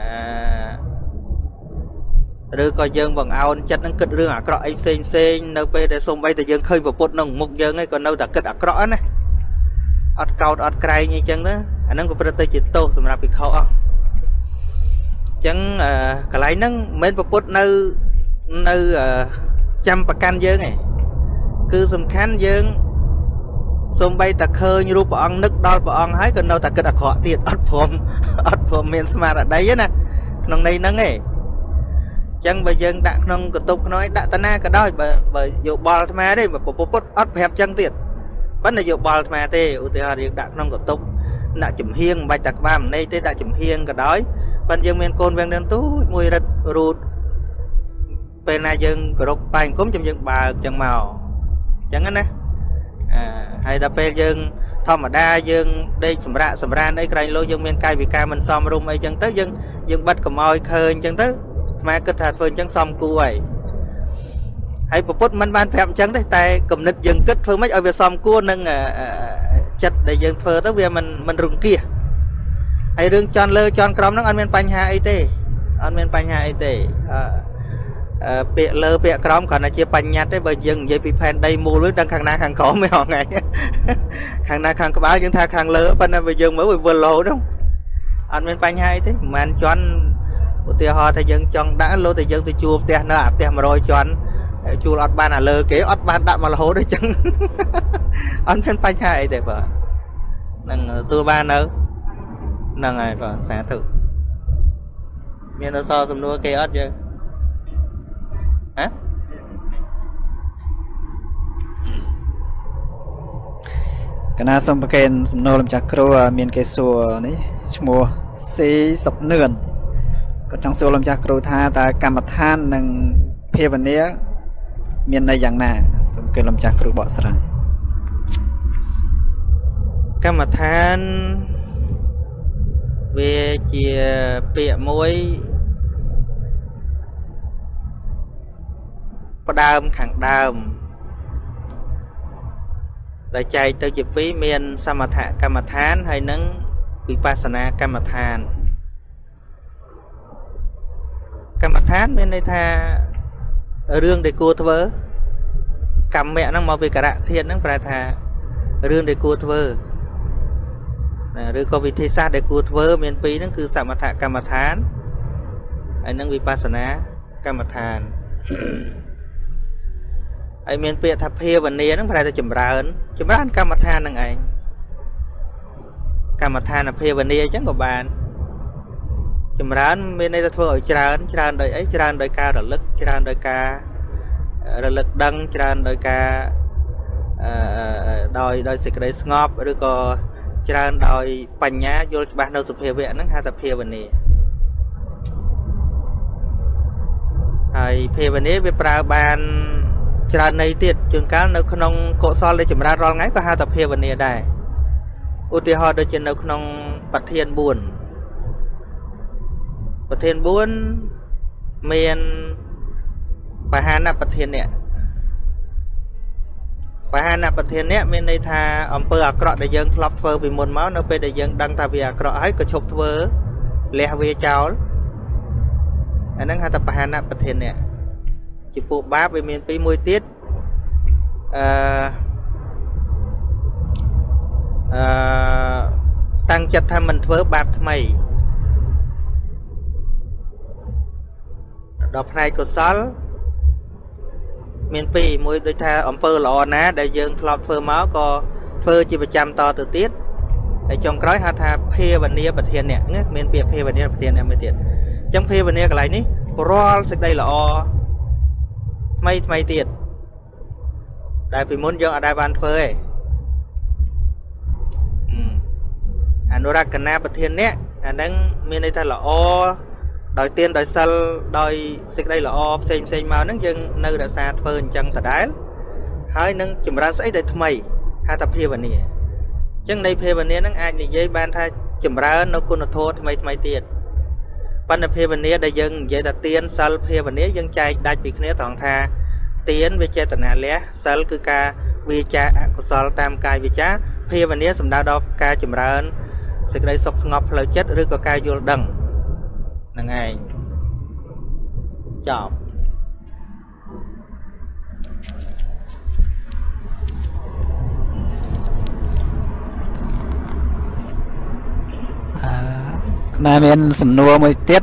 អឺឬក៏យើងបង្អោនចិត្តហ្នឹងគិតរឿងអាក្រក់អីផ្សេងផ្សេងនៅពេលដែលសូម្បីតែយើងឃើញប្រពុតក្នុងមុខយើងឯងក៏នៅតែគិតអាក្រក់ណាអត់កោតអត់ក្រែងអីចឹងទៅអាហ្នឹងក៏ប្រព្រឹត្តទៅជាទោសសម្រាប់ភិក្ខុអស់ចឹងអឺកន្លែងហ្នឹងមិនមែនប្រពុតនៅនៅអឺចាំប្រកាន់យើងឯង គឺសំខាន់យើងសំបីតែឃើញរូបព្រះអង្គនឹកដល់ព្រះអង្គហើយក៏នៅតែគិតអាក្រក់ទៀតអត់ព្រមអត់ព្រមមានស្មារតីទេណាក្នុងន័យហ្នឹងឯងចឹងបើយើងដាក់ក្នុងកតុបក្នុងឯងដាក់តាណាក៏ដោយបើបើយោបល់អាត្មាទេបើពពុទ្ធអត់ប្រាប់ចឹងទៀតប៉ុន្តែយោបល់អាត្មាទេឧទាហរណ៍យើងដាក់ក្នុងកតុបដាក់ចំហៀងមិនបាច់តែក្បាលម្នៃទេដាក់ចំហៀងក៏ដោយប៉ុន្តែយើងមានកូនវាំងនឹងទូចមួយរិតរូតពេលណាយើងគោរពបាយអង្គមចាំយើងបើកចឹងមក ចឹងណាអឺហើយដល់ពេលយើងធម្មតាយើងដេកសម្រាកសម្រានអីក្រែងលោយើងមានកាយវិការមិនសមរម្យអីចឹងទៅយើងយើងបិទកម្អោយឃើញចឹងទៅអាត្មាគិតថាធ្វើអញ្ចឹងសមគួរហើយហើយពពុទ្ធមិនបានប្រាប់អញ្ចឹងទេតែគំនិតយើងគិតធ្វើម៉េចឲ្យវាសមគួរនឹងអឺចិត្តដែលយើងធ្វើទៅវាមិនមិនរង្គៀសហើយរឿងចន់លើចន់ក្រោមហ្នឹងអត់មានបញ្ហាអីទេអត់មានបញ្ហាអីទេអឺអឺ ពាក្យលើពាក្យក្រោមគ្រាន់តែជាបញ្ញត្តិទេបើយើងនិយាយពីផែនដីមូលវិញដឹងខាងណាខាងក្រោមទេហងៃខាងណាខាងក្បាលយើងថាខាងលើប៉ុន្តែបើយើងមើលវាវិលរហូតហ្នឹងអត់មានបញ្ហាអីទេប្រហែលជាន់ឧទាហរណ៍ថាយើងចង់ដាក់លោតែយើងទៅជួលផ្ទះនៅអាផ្ទះ100ជាន់ជួលអត់បានអាលើគេអត់បានដាក់មករហូតទេចឹងអត់មានបញ្ហាអីទេបាទនឹងទទួលបាននៅហ្នឹងហើយបាទសាធុមានអសរសំណួរគេអត់យើង ហ៎កណាសូមប្រកេនសំណួរលំចាស់គ្រូមានគេសួរនេះឈ្មោះស៊ីសុកនឿនគាត់ចង់សួរលំចាស់គ្រូថាតើកម្មដ្ឋាននិងភាវនាមានន័យយ៉ាងណាសូមគេលំចាស់គ្រូបកស្រាយកម្មដ្ឋានវាជាពាក្យមួយ ផ្ដើមខាងដើមដែលចែកទៅជាពីរមាន សមថកម្មដ្ឋានហើយនិងវិបស្សនាកម្មដ្ឋាន កម្មដ្ឋានមានន័យថារឿងដែលគួរធ្វើកម្មៈហ្នឹងមកពីករៈធាតហ្នឹងប្រែថារឿងដែលគួរធ្វើណាឬក៏វិធីសាស្ត្រដែលគួរធ្វើ មានពីរហ្នឹងគឺសមថកម្មដ្ឋានហើយនិងវិបស្សនាកម្មដ្ឋាន ហើយមានពាក្យថាភាវនាហ្នឹងប្រែថាចម្រើន ចម្រើនកម្មដ្ឋានហ្នឹងឯងកម្មដ្ឋានភាវនាអញ្ចឹងក៏បានចម្រើនមានន័យថាធ្វើឲ្យច្រើន ច្រើនដោយអីច្រើនដោយការរលឹកច្រើនដោយការរលឹកដឹងច្រើនដោយការអឺដោយដោយសេចក្តីស្ងប់ឬក៏ច្រើនដោយបញ្ញាយល់ច្បាស់នៅសភាវៈហ្នឹងហៅថាភាវនាហើយភាវនាវាប្រើបាន ច្រើនន័យទៀតជួនកាលនៅក្នុងកុសលដែលចម្រើនរាល់ថ្ងៃក៏ហៅថាភាវនាដែរឧទាហរណ៍ដូចជានៅក្នុងប្រធាន4ប្រធាន4មានបហានប្រធាននេះបហានប្រធាននេះមានន័យថាអំពើអាក្រក់ដែលយើងធ្លាប់ធ្វើពីមុនមកនៅពេលដែលយើងដឹងថាវាអាក្រក់ហើយក៏ឈប់ធ្វើលះវាចោលអាហ្នឹងហៅថាបហានប្រធាននេះ ចំពោះបាបវាមានពីរមួយទៀតអឺអឺតាំងចិត្តថាមិនធ្វើបាបថ្មីដល់ផ្នែកកុសល មានពីរមួយដូចថាអំពើល្អណាដែលយើងធ្លាប់ធ្វើមកក៏ធ្វើជាប្រចាំតទៅទៀតហើយចុងក្រោយហៅថាភាវនាប្រធានអ្នកណាមានពាក្យភាវនាប្រធានអ្នកមួយទៀតអញ្ចឹងភាវនាកន្លែងនេះក៏រាល់សេចក្តីល្អ ថ្មីថ្មីទៀតដែលពីមុនយើងអត់ដែលបានធ្វើទេអនុរកណាប្រធានអ្នកអាហ្នឹងមានន័យថាល្អដោយទានដោយសិលដោយសេចក្តីល្អផ្សេងផ្សេងមកហ្នឹងយើងនៅរក្សាធ្វើអញ្ចឹងដដែលហើយនឹងចម្រើនស្អីដែលថ្មីហៅថាភាវនាអញ្ចឹងនៃភាវនាហ្នឹងអាចនិយាយបានថាចម្រើននៅគុណធម៌ថ្មីថ្មីទៀត បណ្ឌភាវនាដែលយើងនិយាយថាទានសិលភាវនាយើងចែកដាច់ពីគ្នាត្រង់ថាទានវាចេតនាលះសិលគឺការវាចាអកុសលតាមកាយវាចាភាវនាសំដៅដល់ការចម្រើនសេចក្តីសុខស្ងប់ផ្លូវចិត្តឬក៏ការយល់ដឹងហ្នឹងឯងចប់អឺ ណាមានសំណួរមួយទៀត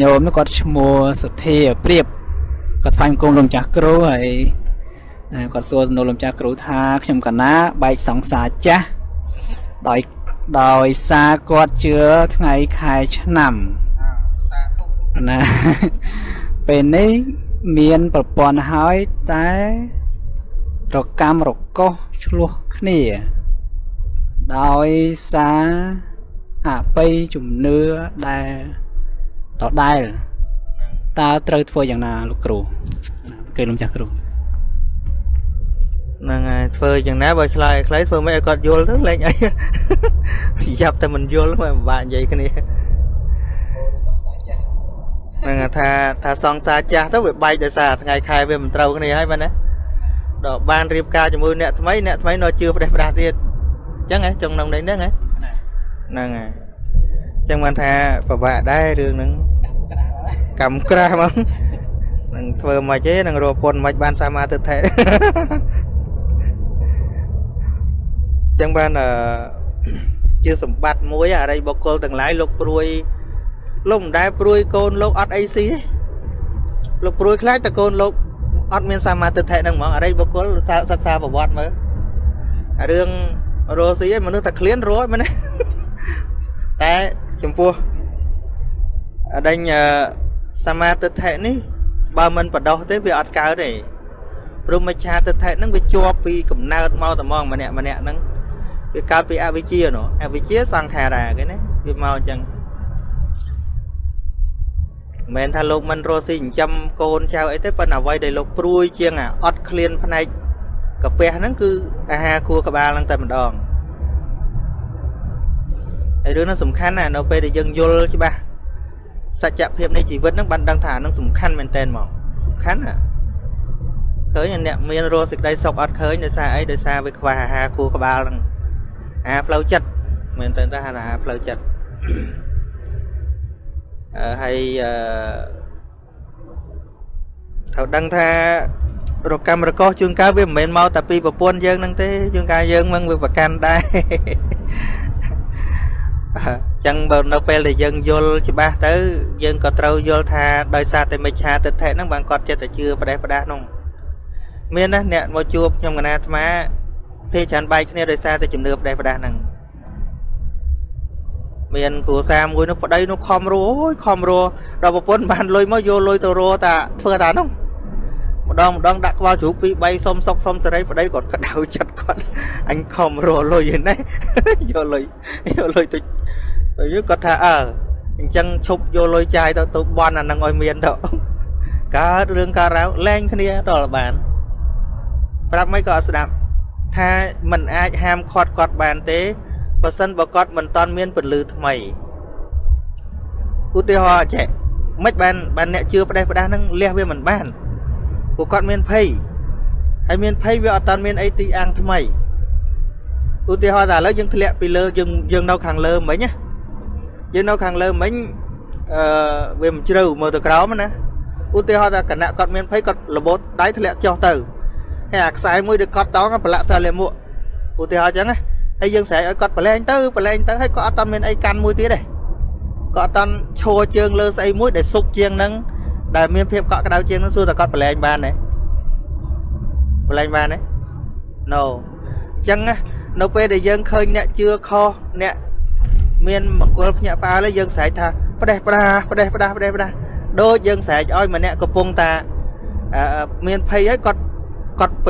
ញោមគាត់ឈ្មោះសុធាព្រៀបគាត់ថ្វាយគុំលោកចាស់គ្រូហើយគាត់សួរសំណួរលោកចាស់គ្រូថាខ្ញុំកណាបែកសង្សារចាស់ដោយដោយសារគាត់ជឿថ្ងៃខែឆ្នាំណាពេលនេះមានប្រព័ន្ធហើយតែរកម្មរកោសឆ្លោះគ្នា ដោយសារ អបិយជំនឿដែលដដែលតើត្រូវធ្វើយ៉ាងណាលោកគ្រូគេលោកចាស់គ្រូហ្នឹងហើយធ្វើយ៉ាងណាបើឆ្លើយខ្លីធ្វើមិនឲ្យគាត់យល់ទៅលេងអីប្រយ័ត្នតែមិនយល់មិនពិបាកនិយាយគ្នាហ្នឹងថាថាសង្សារចាស់ទៅវាបែកដោយសារថ្ងៃខែវាមិនត្រូវគ្នាហើយបាទណាដល់បានរៀបការជាមួយអ្នកថ្មីអ្នកថ្មីនៅជឿផ្ដេសផ្ដាស់ទៀតអញ្ចឹងហ៎ចុងក្នុងនេះហ្នឹងហ៎ ហ្នឹងហើយអញ្ចឹងបានថាពិបាកដែររឿងហ្នឹងកម្មក្រាស់ហ្មងនឹងធ្វើមិនទេនឹងរកពុនមិនបានសមាទិដ្ឋិចឹងបានអឺជាសម្បត្តិមួយអរិយបុគ្គលទាំងឡាយលោកព្រួយលោកមិនដែលព្រួយកូនលោកអត់អីស៊ីទេលោកព្រួយខ្លាចតែកូនលោកអត់មានសមាទិដ្ឋិហ្នឹងហ្មងអរិយបុគ្គលសិក្សាប្រវត្តិមើលរឿងរស់ស៊ីឯងមនុស្សតែឃ្លានរស់មែនទេ តែចំពោះអដេញសមាទិដ្ឋិនេះបើមិនបដោះទេវាអត់កើតទេព្រមច្ឆាទិដ្ឋិហ្នឹងវាជាប់ពីកំណើតមកតែហ្មងម្នាក់ម្នាក់ហ្នឹងវាកើតពីអវិជ្ជានោះអវិជ្ជាសង្ខារាគេណាវាមកអញ្ចឹងមិនមែនថាលោកមិនរស់ស៊ីចិញ្ចឹមកូនចៅអីទេប៉ុន្តែអ្វីដែលលោកព្រួយជាងអាអត់ឃ្លានផ្នែកកាពះហ្នឹងគឺអាហារគួរក្បាលហ្នឹងតែម្ដង ហើយរឿងហ្នឹងសំខាន់ណាស់នៅពេលដែលយើងយល់ច្បាស់សច្ចភាពនៃជីវិតហ្នឹងបានដឹងថាហ្នឹងសំខាន់មែនតើមកសំខាន់ណាឃើញអ្នកមានរស់សេចក្តីសុខអត់ឃើញដោយសារអីដោយសារវាខ្វះអាហារគួរក្បាលហ្នឹងអាផ្លូវចិត្តមែនតើថាអាផ្លូវចិត្តអឺហើយអឺត្រូវដឹងថារកម្មរកោសជួនកាលវាមិនមែនមកតែពីប្រពន្ធយើងហ្នឹងទេជួនកាលយើងមិនវាប្រកាន់ដែរ អញ្ចឹងបើនៅពេលដែលយើងយល់ច្បាស់ទៅយើងក៏ត្រូវយល់ថាដោយសារតែមិច្ឆាទិដ្ឋិហ្នឹងបានគាត់ចិត្តតែជឿផ្ដេសផ្ដាស់នោះមានណាអ្នកមកជួបខ្ញុំកណាអាត្មាភេទច្រើនបែកគ្នាដោយសារតែជំនឿផ្ដេសផ្ដាស់ហ្នឹងមានគ្រួសារមួយនោះប្តីនោះខំរੂអូយខំរੂដល់ប្រពន្ធបានលុយមកយកលុយទៅរੂតាធ្វើតានោះម្ដងម្ដងដាក់ក្បាលជ្រូក2 3សុំសុកសុំសេរីប្តីគាត់ក្តៅចិត្តគាត់អញខំរੂលុយហ្នឹងយកលុយយកលុយទៅ ទៅគាត់ថាអើអញ្ចឹងឈប់យកលុយចាយទៅទៅបន់អានឹងឲ្យមានទៅកើតរឿងកើតរ៉ាវលែងគ្នាដល់បាន ប្រាប់មិនក៏អត់ស្ដាប់ថាมันអាចហាមឃាត់គាត់បានទេបើសិនបើគាត់មិនតន់មានពលឺថ្មីឧទាហរណ៍ចេះមិនបានបានអ្នកជឿផ្ដេសផ្ដាស់ហ្នឹងលះវាមិនបានពួកគាត់មានភ័យហើយមានភ័យវាអត់តន់មានអីទីអាំងថ្មីឧទាហរណ៍ថាឥឡូវយើងធ្លាក់ពីលើយើងយើងនៅខាងលើមិញណា យើងនៅខាងលើមិញអឺវាមិនជ្រៅមើលទៅក្រោមណាឧទាហរណ៍ថាគណៈគាត់មានភ័យគាត់របូតដៃធ្លាក់ចុះទៅហើយអាខ្សែមួយដែលគាត់តងប្រឡាក់សិលលាមកឧទាហរណ៍អញ្ចឹងណាហើយយើងស្រែកឲ្យគាត់ប្រឡែងទៅប្រឡែងទៅហើយគាត់អត់តមានអីកាន់មួយទៀតទេគាត់អត់តឈរជើងលើស្អីមួយដែលសុកជាងហ្នឹងដែលមានភាពកក់ក្ដៅជាងហ្នឹងសួរតែគាត់ប្រឡែងបានទេប្រឡែងបានទេ No អញ្ចឹងណានៅពេលដែលយើងឃើញអ្នកជឿខុសអ្នក មានមង្គលភ្ញាក់ផ្អើលយើងស្រែកថាផ្ដេសផ្ដាផ្ដេសផ្ដាផ្ដេសផ្ដាដូចយើងស្រែកឲ្យម្នាក់កំពុងតាមានភ័យហើយគាត់គាត់ប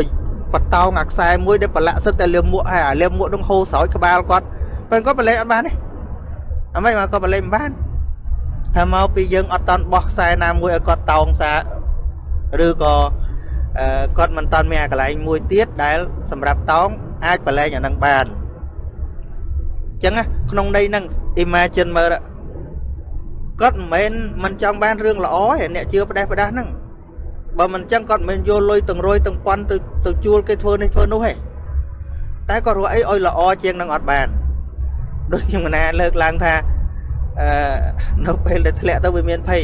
បតោងអាខ្សែមួយដែលប្រឡាក់សិតតែលៀមមួកហើយអាលៀមមួកនឹងហូរស្រោចក្បាលគាត់ប៉ុន្តែគាត់ប្រឡែងអត់បានទេអីមកគាត់ប្រឡែងមិនបានថាមកពីយើងអត់តន់បោះខ្សែណាមួយឲ្យគាត់តោងសាឬក៏គាត់មិនតន់មានអាកន្លែងមួយទៀតដែលសម្រាប់តោងអាចប្រឡែងអានឹងបានអញ្ចឹងក្នុងន័យហ្នឹង imagine មើលគាត់មិនមែនមិនចង់បានរឿងល្អទេអ្នកជឿផ្ដេសផ្ដាស់ហ្នឹងបើមិនអញ្ចឹងគាត់មិនយកលុយទាំងរយទាំងពាន់ទៅទៅជួលគេធ្វើនេះធ្វើនោះទេតែគាត់រកអីឲ្យល្អជាងនឹងអត់បានដូចខ្ញុំណាលើកឡើងថាអឺនៅពេលដែលធ្លាក់ទៅវាមានភ័យ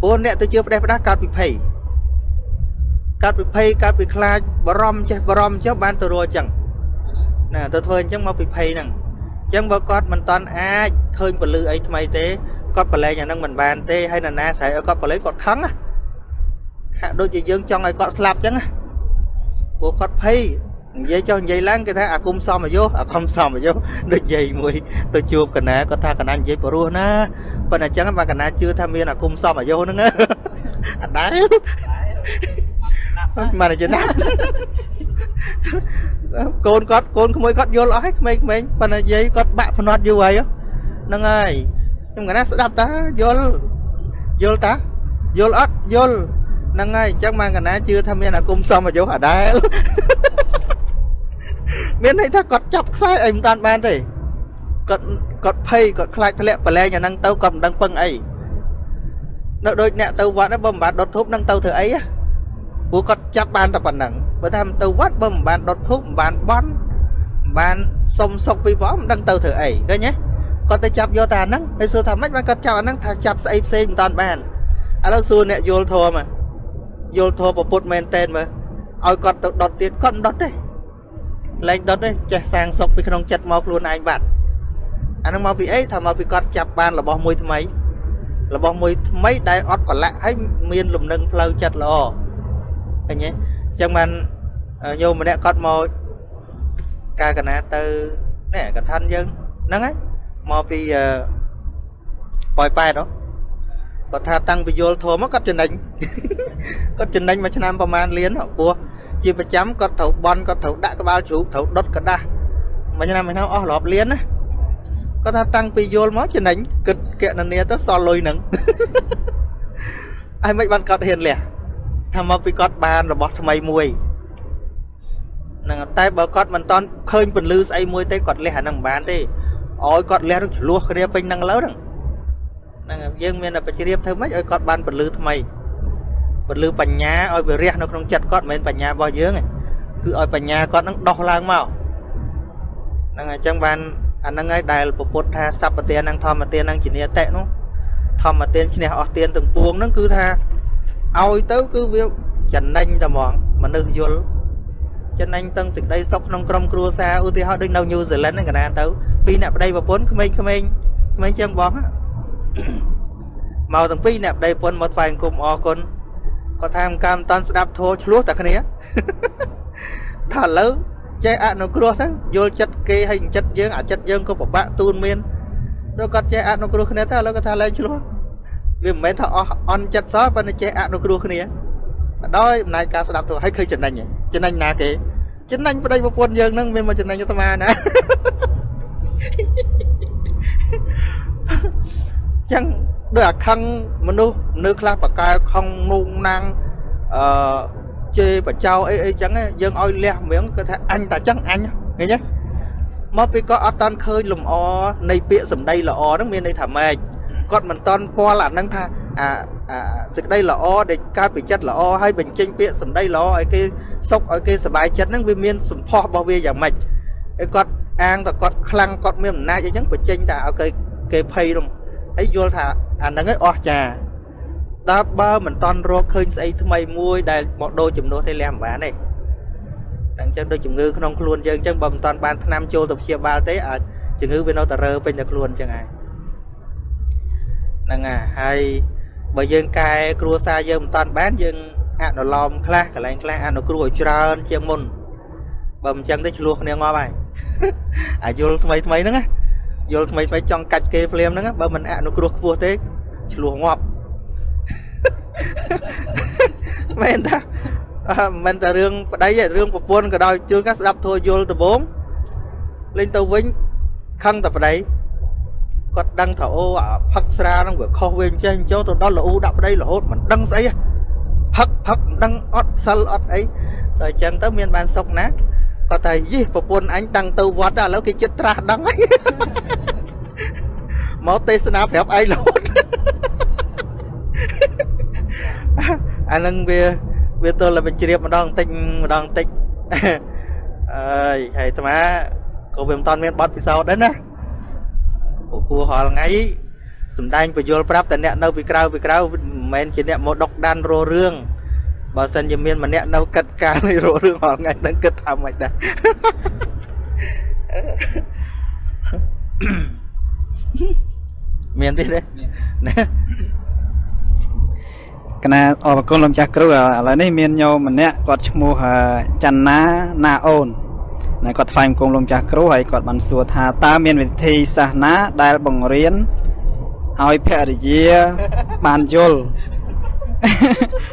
ព្រោះអ្នកទៅជឿផ្ដេសផ្ដាស់កើតពីភ័យកើតពីភ័យកើតពីខ្លាចបារម្ភចេះបារម្ភចុះបានទៅរកអញ្ចឹងណាទៅធ្វើអញ្ចឹងមកពីភ័យហ្នឹង អញ្ចឹងបើគាត់មិនតន់អាចឃើញពលឺអីថ្មីទេគាត់ប្រឡែងអាហ្នឹងមិនបានទេហើយនរណាស្រែកឲ្យគាត់ប្រឡែងគាត់ខឹងណាហាក់ដូចជាយើងចង់ឲ្យគាត់ស្លាប់អញ្ចឹងណាព្រោះគាត់ភ័យនិយាយចុះនិយាយឡើងគេថាអាគុំសមអាយុអាគុំសមអាយុដូចនិយាយមួយទៅជួបកណាគាត់ថាកណានិយាយព្រោះណាប៉ុន្តែអញ្ចឹងបើកណាជឿថាមានអាគុំសមអាយុហ្នឹងអត់ដែរ មិនចំណាប់កូនគាត់កូនក្មួយគាត់យល់អស់ហើយក្មេងៗប៉ុន្តែនិយាយគាត់បាក់ភ្នាត់យូរហើយហ្នឹងហើយខ្ញុំកណាស្ដាប់តាយល់យល់តាយល់អត់យល់ហ្នឹងហើយអញ្ចឹងម៉ានកណាជឿថាមានអាគមសមអាយុអដែលមានន័យថាគាត់ចាប់ខ្សែអីមិនតាន់បានទេគាត់គាត់ភ័យគាត់ខ្លាចធ្លាក់ប្រឡែងអាហ្នឹងទៅគាត់មិនដឹងពឹងអីនៅដូចអ្នកទៅវត្តបើមិនបានដុតធូបនឹងទៅធ្វើអី ព្រោះគាត់ចាប់បានតែប៉ុណ្ណឹងបើថាទៅវត្តបើមិនបានដុតធូបមិនបានបន់មិនបានសុំសុកពីព្រះមិនដឹងទៅធ្វើអីឃើញទេគាត់ទៅចាប់យកតែអាហ្នឹងហើយសួរថាម៉េចបានគាត់ចាប់អាហ្នឹងថាចាប់ស្អីផ្សេងមិនតាន់បានឥឡូវសួរអ្នកយល់ធម៌មកយល់ធម៌ពុទ្ធមែនតែនមើលឲ្យគាត់ទៅដុតទៀតគាត់មិនដុតទេលែងដុតទេចេះសាងសុខពីក្នុងចិត្តមកខ្លួនឯងបាត់អានឹងមកពីអីថាមកពីគាត់ចាប់បានរបស់មួយថ្មីរបស់មួយថ្មីដែលអត់ប្រឡាក់ហើយមានលំនឹងផ្លូវចិត្តល្អ ឃើញទេអញ្ចឹងបានញោមម្នាក់គាត់មកការកណាទៅនេះកថាយើងហ្នឹងហើយមកពីប៉ោយប៉ែតហ៎គាត់ថាតាំងពីយល់ធម៌មកគាត់ចំណេញគាត់ចំណេញមួយឆ្នាំប្រហែលលានព្រោះជាប្រចាំគាត់ត្រូវបន់គាត់ត្រូវដាក់ក្បាលជ្រូកត្រូវដុតกระដាស់មួយឆ្នាំមួយឆ្នាំអស់រាប់លានណាគាត់ថាតាំងពីយល់មកចំណេញគិតកណនីទៅសល់លុយហ្នឹងហើយមិនបានគាត់ហ៊ានលះ ថាមកពីគាត់បានរបស់ថ្មីមួយហ្នឹងតែបើគាត់មិនតន់ឃើញពន្លឺស្អីមួយទេគាត់លះអាហ្នឹងមិនបានទេឲ្យគាត់លះនឹងឆ្លោះគ្នាពេញហ្នឹងលើហ្នឹងហ្នឹងយើងមានតែបជ្រាបធ្វើម៉េចឲ្យគាត់បានពលឺថ្មីពលឺបញ្ញាឲ្យវារះនៅក្នុងចិត្តគាត់មិនមែនបញ្ញារបស់យើងទេគឺឲ្យបញ្ញាគាត់នឹងដោះឡើងមកហ្នឹងហើយអញ្ចឹងបានអាហ្នឹងហើយដែលពពុទ្ធថាសព្វទាននិងធម្មទាននិងជានិតិនោះធម្មទានឈ្នះអស់ទានទាំងពួងហ្នឹងគឺថា ឲ្យទៅគឺវាចំណេញតែហ្មងមនុស្សយល់ចំណេញទាំងសេចក្តីសុខក្នុងក្រុមគ្រួសារឧទាហរណ៍ដូចនៅញូហ្សេឡង់ហ្នឹងកណាទៅពីអ្នកប្តីប្រពន្ធក្មេងៗក្មេងជាងបងមកទាំងពីរអ្នកប្តីប្រពន្ធមកថ្វាយអង្គមអរគុណគាត់ថាមិនកម្មតាន់ស្ដាប់ធោឆ្លោះតែគ្នាថាឥឡូវចេះអនុគ្រោះទៅយល់ចិត្តគេហើយចិត្តយើងអាចិត្តយើងក៏ពិបាកទូនមានដល់គាត់ចេះអនុគ្រោះគ្នាទៅឥឡូវគាត់ថាលែងឆ្លោះ វាមិនមែនថាអស់អន់ចិត្តសោះប៉ុន្តែចេះអនុគ្រោះគ្នាដោយអំណាចការស្ដាប់ធោឲ្យឃើញចំណេញចំណេញណាគេចំណេញប្តីប្រពន្ធយើងនឹងមានមកចំណេញអាត្មាណាចឹងដូចអាខឹងមនុស្សនៅខ្លះបកែខំនួងណាំងអឺជេរបចោអីអីចឹងយើងឲ្យលះមៀងគាត់ថាអញតែចឹងអញឃើញទេមកពីគាត់អត់តាន់ឃើញលំអនៃពាក្យសម្ដីល្អហ្នឹងមានន័យថាម៉េច គាត់មិនតាន់ពាល់អាហ្នឹងថាអាអាសេចក្តីល្អដែលកើតពីចិត្តល្អហើយបញ្ចេញពាក្យសម្ដីល្អឲ្យគេសុខឲ្យគេសប្បាយចិត្តហ្នឹងវាមានសម្ផស្សរបស់វាយ៉ាងម៉េចហើយគាត់អាងតែគាត់ខ្លាំងគាត់មានអំណាចអីចឹងបញ្ចេញតែឲ្យគេគេភ័យនោះហើយយល់ថាអាហ្នឹងឯងអស់ចាតើបើមិនតន់រកឃើញស្អីថ្មីមួយដែលមកដូរចំនួនទេលះមិនបានទេអញ្ចឹងដូចជំងឺក្នុងខ្លួនយើងអញ្ចឹងបើមិនតន់បានថ្នាំចូលទៅព្យាបាលទេអាចជំងឺវានៅតែរើពេញតែខ្លួនអញ្ចឹងហើយ ហ្នឹងហើយបើយើងកែគ្រួសារយើងមិនតាន់បានយើងអនុលោមខ្លះកន្លែងខ្លះអនុគ្រោះឲ្យច្រើន ជាងមុនបើមិនចឹងទេឆ្លោះគ្នាងាប់ហើយអាយល់ថ្មីថ្មីហ្នឹងណាយល់ថ្មីថ្មីចង់កាច់គេភ្លាមហ្នឹងបើមិនអនុគ្រោះខ្ពស់ទេឆ្លោះងាប់មែនតាមិនតែរឿងប្តីទេរឿងប្រពន្ធក៏ដោយជួនកាស្ដាប់ធัวយល់ដំបងលេងទៅវិញខឹងតែប្តី គាត់ដឹងថាអូអាផឹកស្រាហ្នឹងវាខុសវាអញ្ចេះអញ្ចឹងទៅដល់លូដាក់ប្តីរហូតមិនដឹងស្អីផឹកផឹកមិនដឹងអត់សិលអត់អីដល់អញ្ចឹងទៅមានបានសុកណាគាត់ថាយីប្រពន្ធអញតាំងទៅវត្តឥឡូវគេចិត្តត្រាស់ដឹងហើយមកទេសនាប្រាប់ឯងរហូតអានឹងវាវាទល់តែបញ្ជ្រាបម្ដងតិចម្ដងតិចអើយហើយអាត្មាក៏វាមិនតាន់មានបទពិសោធន៍ដែរណា ពពោះរាល់ថ្ងៃសំដែងបញ្យលប្រាប់តែអ្នកនៅពីក្រៅពីក្រៅមិនមែនជាអ្នកមកដុកដានរោរឿងបើសិនជាមានម្នាក់នៅកិត្តការនៃរោរឿងរាល់ថ្ងៃនឹងគិតថាម៉េចដែរមានទេណាកណាអរគុណលោកចាស់គ្រូឥឡូវនេះមានញោមម្នាក់គាត់ឈ្មោះច័ន្ទណាណាអូន ហើយគាត់ថ្លែងគុំលោកចាស់គ្រូហើយគាត់បានសួរថាតើមានវិធីសាសនាដែលបង្រៀនឲ្យភរិយាបានយល់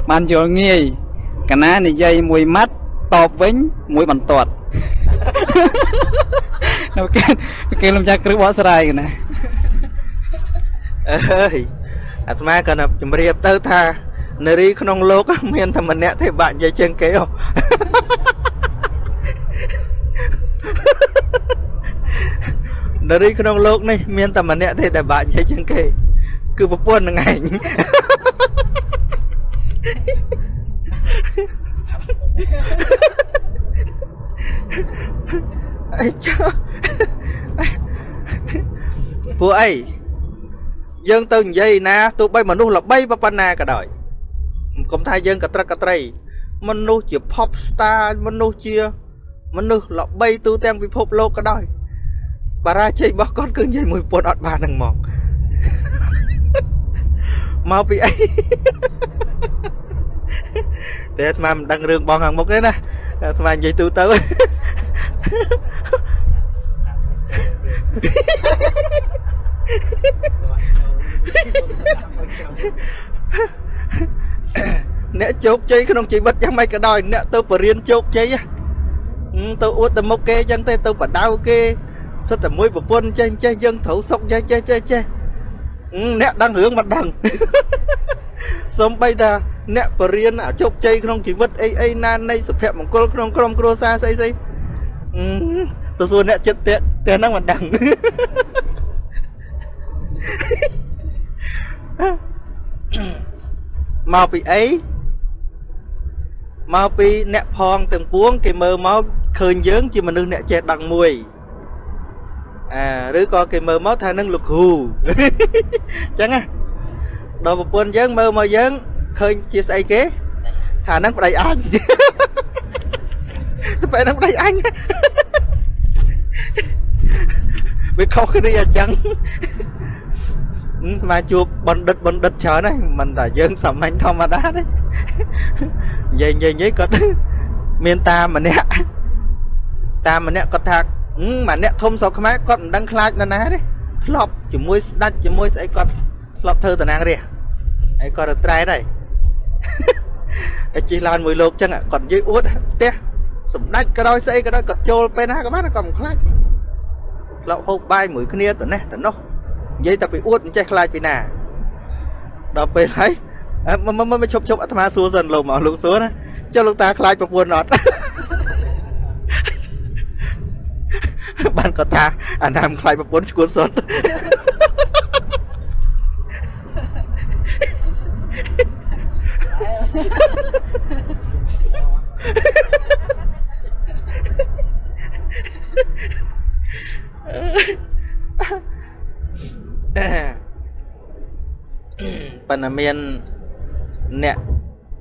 បានយល់ងាយកណានិយាយមួយម៉ាត់តបវិញមួយបន្ទាត់នៅគេគេលោកចាស់គ្រូបកស្រាយកណាអើយអាត្មាក៏ណាជំរាបទៅថានារីក្នុងលោក មានតែម្នាក់ទេបាក់និយាយជាងគេហ៎ នារីក្នុងលោកនេះមានតែម្នាក់ទេដែលបាក់និយាយជាងគេ គឺប្រពន្ធនឹងឯងអីចុះពួកអីយើងទៅនិយាយណាទោះបីមនុស្សល្បីប៉ុណ្ណាក៏ដោយកុំថាយើងកត្រឹកកត្រី មនុស្សជា pop star មនុស្សជា មនុស្សល្បីទូទាំងពិភពលោកក៏ដោយ បារាជ័យរបស់គាត់គឺនិយាយមួយពុនអត់បានហ្នឹងហ្មងមកពីអីតែអាត្មាមិនដឹងរឿងបងខាងមុខទេណាអាត្មានិយាយទូទៅអ្នកជោគជ័យក្នុងជីវិតយ៉ាងម៉េចក៏ដោយអ្នកទៅបរៀនជោគជ័យទៅអួតទៅមុខគេអញ្ចឹងទេទៅបដៅគេ សិតតែមួយប្រពន្ធចេះចេះយើងត្រូវសុកចេះចេះចេះចេះអ្នកដឹងរឿងមិនដឹងសំបីតាអ្នកបរៀនអាជោគជ័យក្នុងជីវិតអីអីណានៃសុភមង្គលក្នុងក្រុមគ្រួសារស្អីស្អីទៅសួរអ្នកចិត្តតែតែហ្នឹងមិនដឹងមកពីអីមកពីអ្នកផងទាំងពួង គេមើលមកឃើញយើងជាមនុស្សអ្នកចេះដឹងមួយ អាឬក៏គេមើលមកថានឹងលោកគ្រូអញ្ចឹងណាដល់ប្រពន្ធយើងមើលមកយើងឃើញជាស្អីគេថានឹងប្តីអញទៅពេលនឹងប្តីអញវាខុសគ្នាអញ្ចឹងស្មាជួបបណ្ឌិតបណ្ឌិតច្រើនហើយមិនតែយើងសាមញ្ញធម្មតាទេនិយាយនិយាយនិយាយគាត់មានតាម្នាក់តាម្នាក់គាត់ថា ម្នាក់ធំស្រុកខ្មែរគាត់មិនដឹងខ្លាចនរណាទេធ្លាប់ជាមួយស្ដាច់ជាមួយស្អីគាត់ធ្លាប់ធ្វើតំណាងរាស្ត្រហើយគាត់ទៅត្រែតហើយហើយជិះឡានមួយលោកចឹងគាត់និយាយអួតផ្ទះសម្ដេចក៏ដោយស្អីក៏ដោយគាត់ចូលពេលណាក៏បានគាត់មិនខ្លាចធ្លាប់ហូបបាយមួយគ្នាទៅនេះទៅនោះនិយាយតែពីអួតមិនចេះខ្លាចពីណាដល់ពេលហើយអើមកមកមកឈប់ឈប់អាត្មាសួរសិនលោកមកលោកសួរណាចុះលោកតាខ្លាចប្រពន្ធអត់ បានគាត់ថាអាណាមខ្លាចប្រពន្ធឈួតសុទ្ធប៉ុន្តែមានអ្នក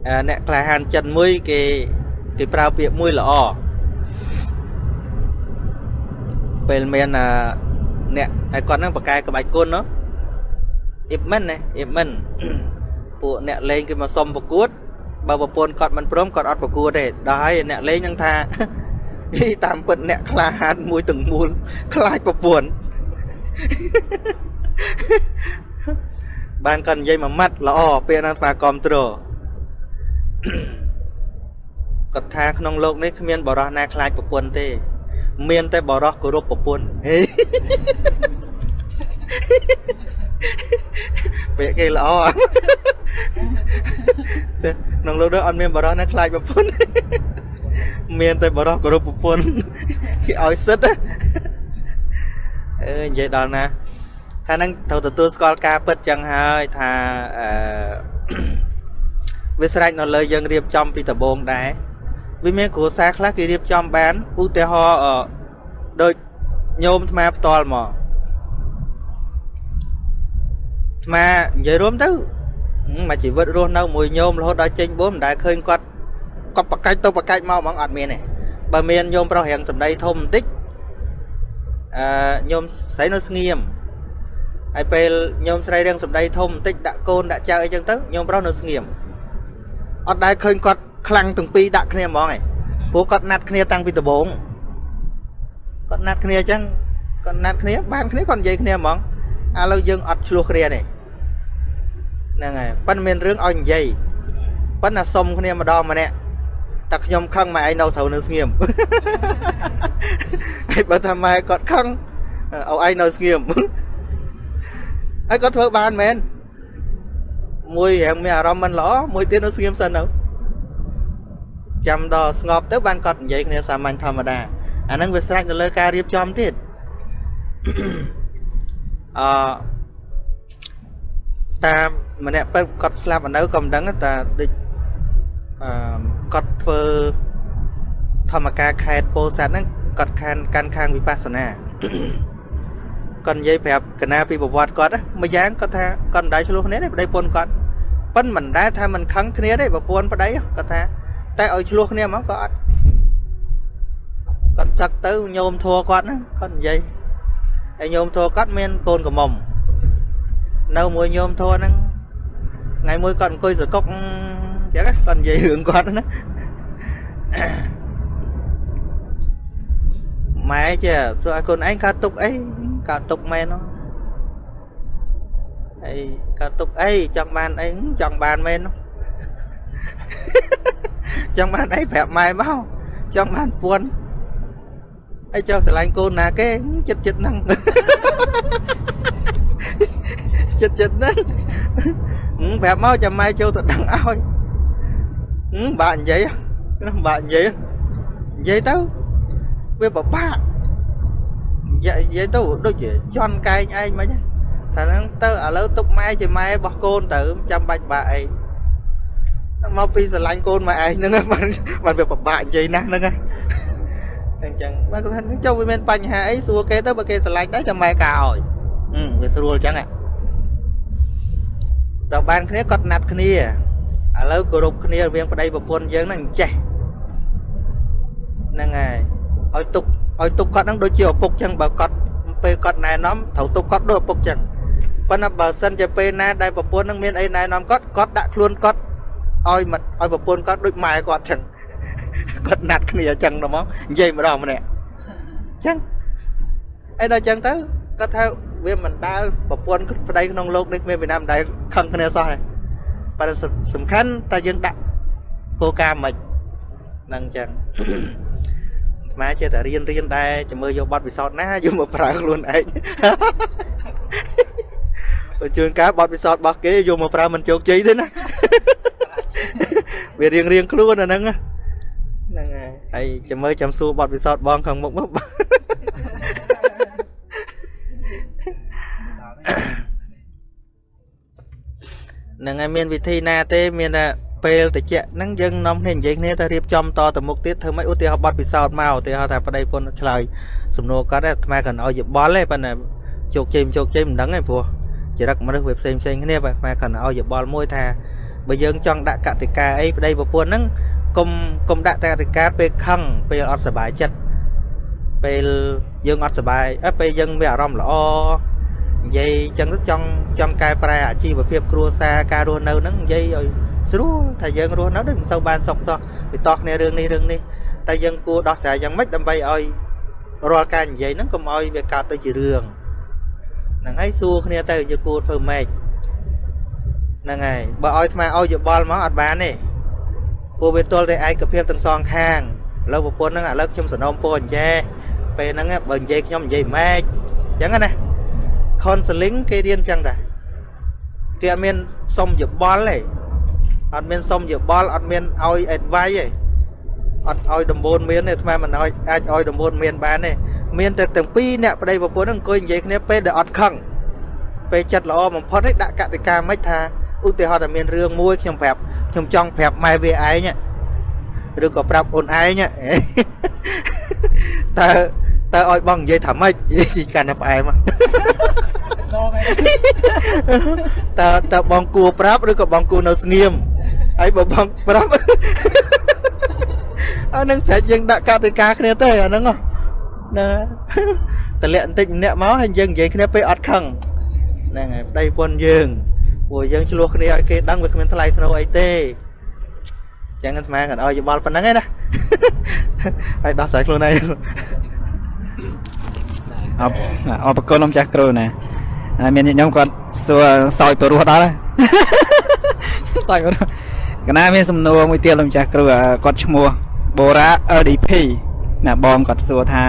អឺអ្នកក្លាហានចិនមួយគេគេប្រើពាក្យមួយល្អ ពេលមានអ្នកហើយគាត់នឹងបកកែក្បាច់គុណណាអ៊ីបមិនណាអ៊ីបមិនពួកអ្នកលេងគេមកសុំប្រកួតបើប្រពន្ធគាត់មិនព្រមគាត់អត់ប្រកួតទេដល់ហើយអ្នកលេងនឹងថាតាមពិតអ្នកក្លាហានមួយទាំងមូលខ្លាចប្រពន្ធបានគាត់និយាយមួយម៉ាត់ល្អពេលហ្នឹងស្វាគាំទ្រគាត់ថាក្នុងលោកនេះគ្មានបរិះណាខ្លាចប្រពន្ធទេ មានតែបរោះគោរពប្រពន្ធពាក្យគេល្អក្នុងលោកនេះអត់មានបរោះណាខ្លាចប្រពន្ធមានតែបរោះគោរពប្រពន្ធគេឲ្យសិតអឺនិយាយដល់ណាថានឹងត្រូវទទួលស្គាល់ការពិតចឹងហើយថាអឺវាស្រេចនៅលើយើងរៀបចំពីដំបូងដែរ វាមានគ្រួសារខ្លះគេរៀបចំបានឧទាហរណ៍អឺដូចញោមអាត្មាផ្ទាល់មកអាត្មានិយាយរួមទៅហឹមមកជីវិតរស់នៅមួយញោមរហូតដល់ចេញបួនមិនដែលឃើញគាត់គាត់បកាច់ទៅបកាច់មកហ្មងអត់មានទេបើមានញោមប្រុសរៀងសម្ដីធំបន្តិចអឺញោមស្រីនៅស្ងៀមហើយពេលញោមស្រីរៀងសម្ដីធំបន្តិចដាក់កូនដាក់ចៅអីចឹងទៅញោមប្រុសនៅស្ងៀមអត់ដែលឃើញគាត់ ខ្លាំងទាំងពីរដាក់គ្នាហ្មងឯងព្រោះគាត់ណាត់គ្នាតាំងពីដំបូងគាត់ណាត់គ្នាអញ្ចឹងគាត់ណាត់គ្នាបានគ្នាគាត់និយាយគ្នាហ្មងឥឡូវយើងអត់ឆ្លោះគ្នាទេហ្នឹងហើយប៉ិនមានរឿងឲ្យនិយាយប៉ិនតែសុំគ្នាម្ដងម្នាក់តែខ្ញុំខឹងម៉ែឯងនៅត្រូវនៅស្ងៀមហើយបើថាម៉ែគាត់ខឹងឲ្យឯងនៅស្ងៀមហើយគាត់ធ្វើបានមែនមួយរៀងមានអារម្មណ៍មិនល្អមួយទៀតនៅស្ងៀមសិនទៅ ចាំដល់ស្ងប់ទៅបានគាត់និយាយគ្នាសាមញ្ញធម្មតាអាហ្នឹងវាស្រេចទៅលើការរៀបចំទៀតអឺតាមម្នាក់ទៅគាត់ស្លាប់អនៅក៏មិនដឹងតែដូចអឺគាត់ធ្វើធម្មការខេតពោធិ៍សាត់ហ្នឹងគាត់ខានកាន់ខាងវិបស្សនាគាត់និយាយប្រាប់កណាពីប្រវត្តិគាត់ណាមួយយ៉ាងគាត់ថាគាត់មិនដែរឆ្លោះគ្នាទេប្តីប្រពន្ធគាត់ប៉ិនមិនដែរថាមិនខឹងគ្នាទេប្រពន្ធប្តីគាត់ថា តែឲ្យឆ្លោះគ្នាហ្មងក៏អត់គាត់សឹកទៅញោមធัวគាត់ហ្នឹងគាត់និយាយហើយញោមធัวគាត់មានកូនកំមុំនៅមួយញោមធัวហ្នឹងថ្ងៃមួយគាត់អង្គុយសកុកអញ្ចឹងគាត់និយាយរឿងគាត់ណាម៉ែចេះទោះឲ្យកូនឯងកើតទុកអីកើតទុកមែនហ៎ហើយកើតទុកអីចង់បានអីចង់បានមែនហ៎ ចង់បានអីប្រាប់ម៉ែមកចង់បានពួនអីចុះស្រឡាញ់កូនណាគេចិត្តចិត្តហ្នឹងចិត្តចិត្តហ្នឹងប្រាប់មកចាំម៉ែចូលទៅដឹងឲ្យបាក់និយាយណាបាក់និយាយនិយាយទៅវាពិបាកនិយាយនិយាយទៅដូចជាជន់កែងឯងមិនថាហ្នឹងទៅឥឡូវទុកម៉ែជាម៉ែរបស់កូនទៅចាំបាច់បាក់អី មកពីស្រឡាញ់កូនម៉ែឯងហ្នឹងបានបានវាពិបាកនិយាយណាស់ហ្នឹងអញ្ចឹងបានគាត់ថាចុះវាមានបញ្ហាអីសួរគេទៅបើគេស្រឡាញ់ដែរចាំម៉ែការឲ្យវាស្រួលអញ្ចឹងដល់បានគ្នាគាត់ណាត់គ្នាឥឡូវគោរពគ្នារវាងប្តីប្រពន្ធយើងហ្នឹងចេះហ្នឹងហើយឲ្យទុកឲ្យទុកគាត់ហ្នឹងដូចជាឪពុកចឹងបើគាត់ពេលគាត់ណែនាំត្រូវទុកគាត់ដូចឪពុកចឹងប៉ុន្តែបើសិនជាពេលណាដែលប្រពន្ធនឹងមានអីណែនាំគាត់គាត់ដាក់ខ្លួនគាត់ ឲ្យឲ្យប្រពន្ធគាត់ដូចម៉ែគាត់ចឹងគាត់ណាត់គ្នាចឹងទៅមកនិយាយម្ដងម្នាក់ចឹងអីដល់ចឹងទៅគាត់ថាវាមិនដែលប្រពន្ធប្តីក្នុងលោកនេះមានពីណាមិនដែលខឹងគ្នាសោះទេប៉ុន្តែសំខាន់តែយើងដាក់គោលការណ៍មិនហ្នឹងចឹងអាត្មាចេះតែរៀនរៀនដែរចាំមើលយកប័ណ្ណពិសោធន៍ណាយកមកប្រើខ្លួនឯងបើជឿនការប័ណ្ណពិសោធន៍របស់គេយកមកប្រើមិនជោគជ័យទេណា វារៀងរៀងៗខ្លួនអាហ្នឹងណាហ្នឹងហើយហើយចាំមើលចាំសួរបទពិសោធន៍បងខាងមុខមកហ្នឹងហើយមានវិធីណាទេ មានតែពេលតិចហ្នឹងយើងនាំគ្នានិយាយគ្នាទៅរៀបចំតទៅមុខទៀតធ្វើម៉េចឧទាហរណ៍បទពិសោធន៍មកឧទាហរណ៍ថាប្តីប្រពន្ធឆ្លើយសំណួរគាត់ទេអាត្មាគាត់ឲ្យយោបល់ទេប៉ុន្តែជោគជ័យមិនជោគជ័យមិនដឹងទេព្រោះចរិតមនុស្សវាផ្សេងផ្សេងគ្នាបាទអាត្មាគាត់ឲ្យយោបល់មួយថា បើយើងចង់ដាក់កតិកាអីប្តីប្រពន្ធហ្នឹងកុំកុំដាក់តែកតិកាពេលខឹងពេលអត់សុបាយចិត្តពេលយើងអត់សុបាយអើពេលយើងមានអារម្មណ៍ល្អនិយាយចឹងទៅចង់ចង់កែប្រែអាជីវភាពគ្រួសារការរស់នៅហ្នឹងនិយាយឲ្យស្រួលថាយើងរស់នៅដូចមិនសូវបានសុខសោះពីតោះគ្នារឿងនេះរឿងនេះតែយើងគួរដោះស្រាយយ៉ាងម៉េចដើម្បីឲ្យរាល់ការនិយាយហ្នឹងកុំឲ្យវាកើតទៅជារឿងហ្នឹងហើយសួរគ្នាទៅយើងគួរធ្វើម៉េច ហ្នឹងហើយបើឲ្យថ្មឲ្យយោបល់មកអត់បានទេពួកវាទល់តែឯកភាពទាំងសងខាងឥឡូវប្រពន្ធហ្នឹងឥឡូវខ្ញុំសនំពោអញ្ចេះពេលហ្នឹងបើនិយាយខ្ញុំនិយាយម៉េចអញ្ចឹងណា counseling គេរៀនចឹងដែរគេអត់មានសុំយោបល់ទេអត់មានសុំយោបល់អត់មានឲ្យ advice ទេអត់ឲ្យដំបូនមានទេអាត្មាមិនឲ្យអាចឲ្យដំបូនមានបានទេមានតែទាំងពីរអ្នកប្តីប្រពន្ធហ្នឹងអង្គុយនិយាយគ្នាពេលដែលអត់ខឹងពេលចិត្តល្អបំផុតឯងដាក់កតិកាមិនថា ឧទាហរណ៍ថាមានរឿងមួយខ្ញុំប្រាប់ខ្ញុំចង់ប្រាប់ម៉ែវាឯងឬក៏ប្រាប់អូនឯងតើតើឲ្យបងនិយាយថាម៉េចកាន់តែផ្អែមតើតើបងគួរប្រាប់ឬក៏បងគួរនៅស្ងៀមហើយបើបងប្រាប់អានឹងស្រេចយើងដាក់កតិកាគ្នាទេអាហ្នឹងហ៎ណាតម្លាក់បន្តិចម្នាក់មកហើយយើងនិយាយគ្នាពេលអត់ខឹងហ្នឹងហើយប្តីប្រពន្ធយើង ព្រោះយើងឆ្លោះគ្នាឲ្យគេដឹងវាគ្មានថ្លៃថ្នូរអីទេចឹងអាត្មាគាត់ឲ្យយោបល់ប៉ុណ្្នឹងឯណាហើយដោះស្រាយខ្លួនឯងអបអបគុណលោកម្ចាស់គ្រូណាហើយមានញាតិញោមគាត់សួរសោយព្រោះដល់ហើយសោយព្រោះកណាមានសំណួរមួយទៀតលោកម្ចាស់គ្រូអាគាត់ឈ្មោះបូរ៉ា LDP ណាបងគាត់សួរថា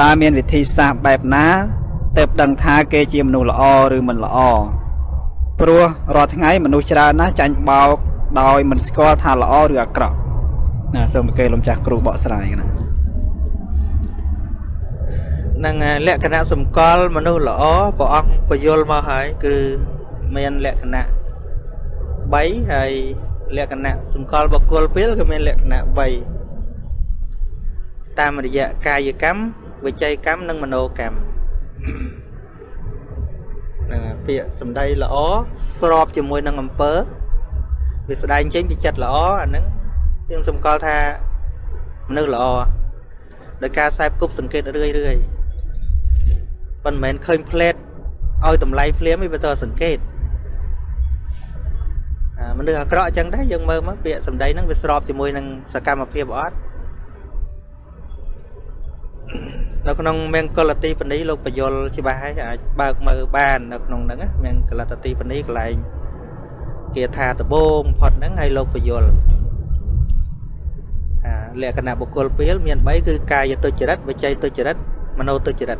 តើមានវិធីសាស្ត្របែបណាទើបដឹងថាគេជាមនុស្សល្អឬមិនល្អ ព្រោះរាល់ថ្ងៃមនុស្សច្រើនណាស់ចាញ់បោកដោយមិនស្គាល់ថាល្អឬអាក្រក់ណាសូមគេលោកម្ចាស់គ្រូបកស្រាយណាហ្នឹងហើយលក្ខណៈសម្គាល់មនុស្សល្អព្រះអង្គបញ្យល់មកហើយគឺមានលក្ខណៈ3ហើយលក្ខណៈសម្គាល់បុគ្គលពេលក៏មានលក្ខណៈ3តាមរយៈកាយកម្មវិច័យកម្មនិងមโนកម្មហ្នឹងហើយពាក្យសម្ដីល្អស្របជាមួយនឹងអំពើវាស្ដែងចេញពីចិត្តល្អអាហ្នឹងយើងសម្គាល់ថាមនុស្សល្អដោយការខ្សែគប់សង្កេតរឿយរឿយៗប៉ុន្តែមិនមែនឃើញផ្លេតឲ្យតម្លៃភ្លាមទេវាទៅសង្កេតអាមនុស្សអាក្រក់អញ្ចឹងដែរយើងមើលមកពាក្យសម្ដីហ្នឹងវាស្របជាមួយនឹងសកម្មភាពអត់ នៅក្នុងមង្គលទីបនីលោកបយលច្បាស់ហើយអាចបើកមើលបាននៅក្នុងហ្នឹងណាមង្គលទីបនីកន្លែងគាថាដបងផុតហ្នឹងហើយលោកបយលថាលក្ខណៈបុគ្គលពេលមាន3គឺកាយទុច្ចរិតវិច័យទុច្ចរិតមโนទុច្ចរិត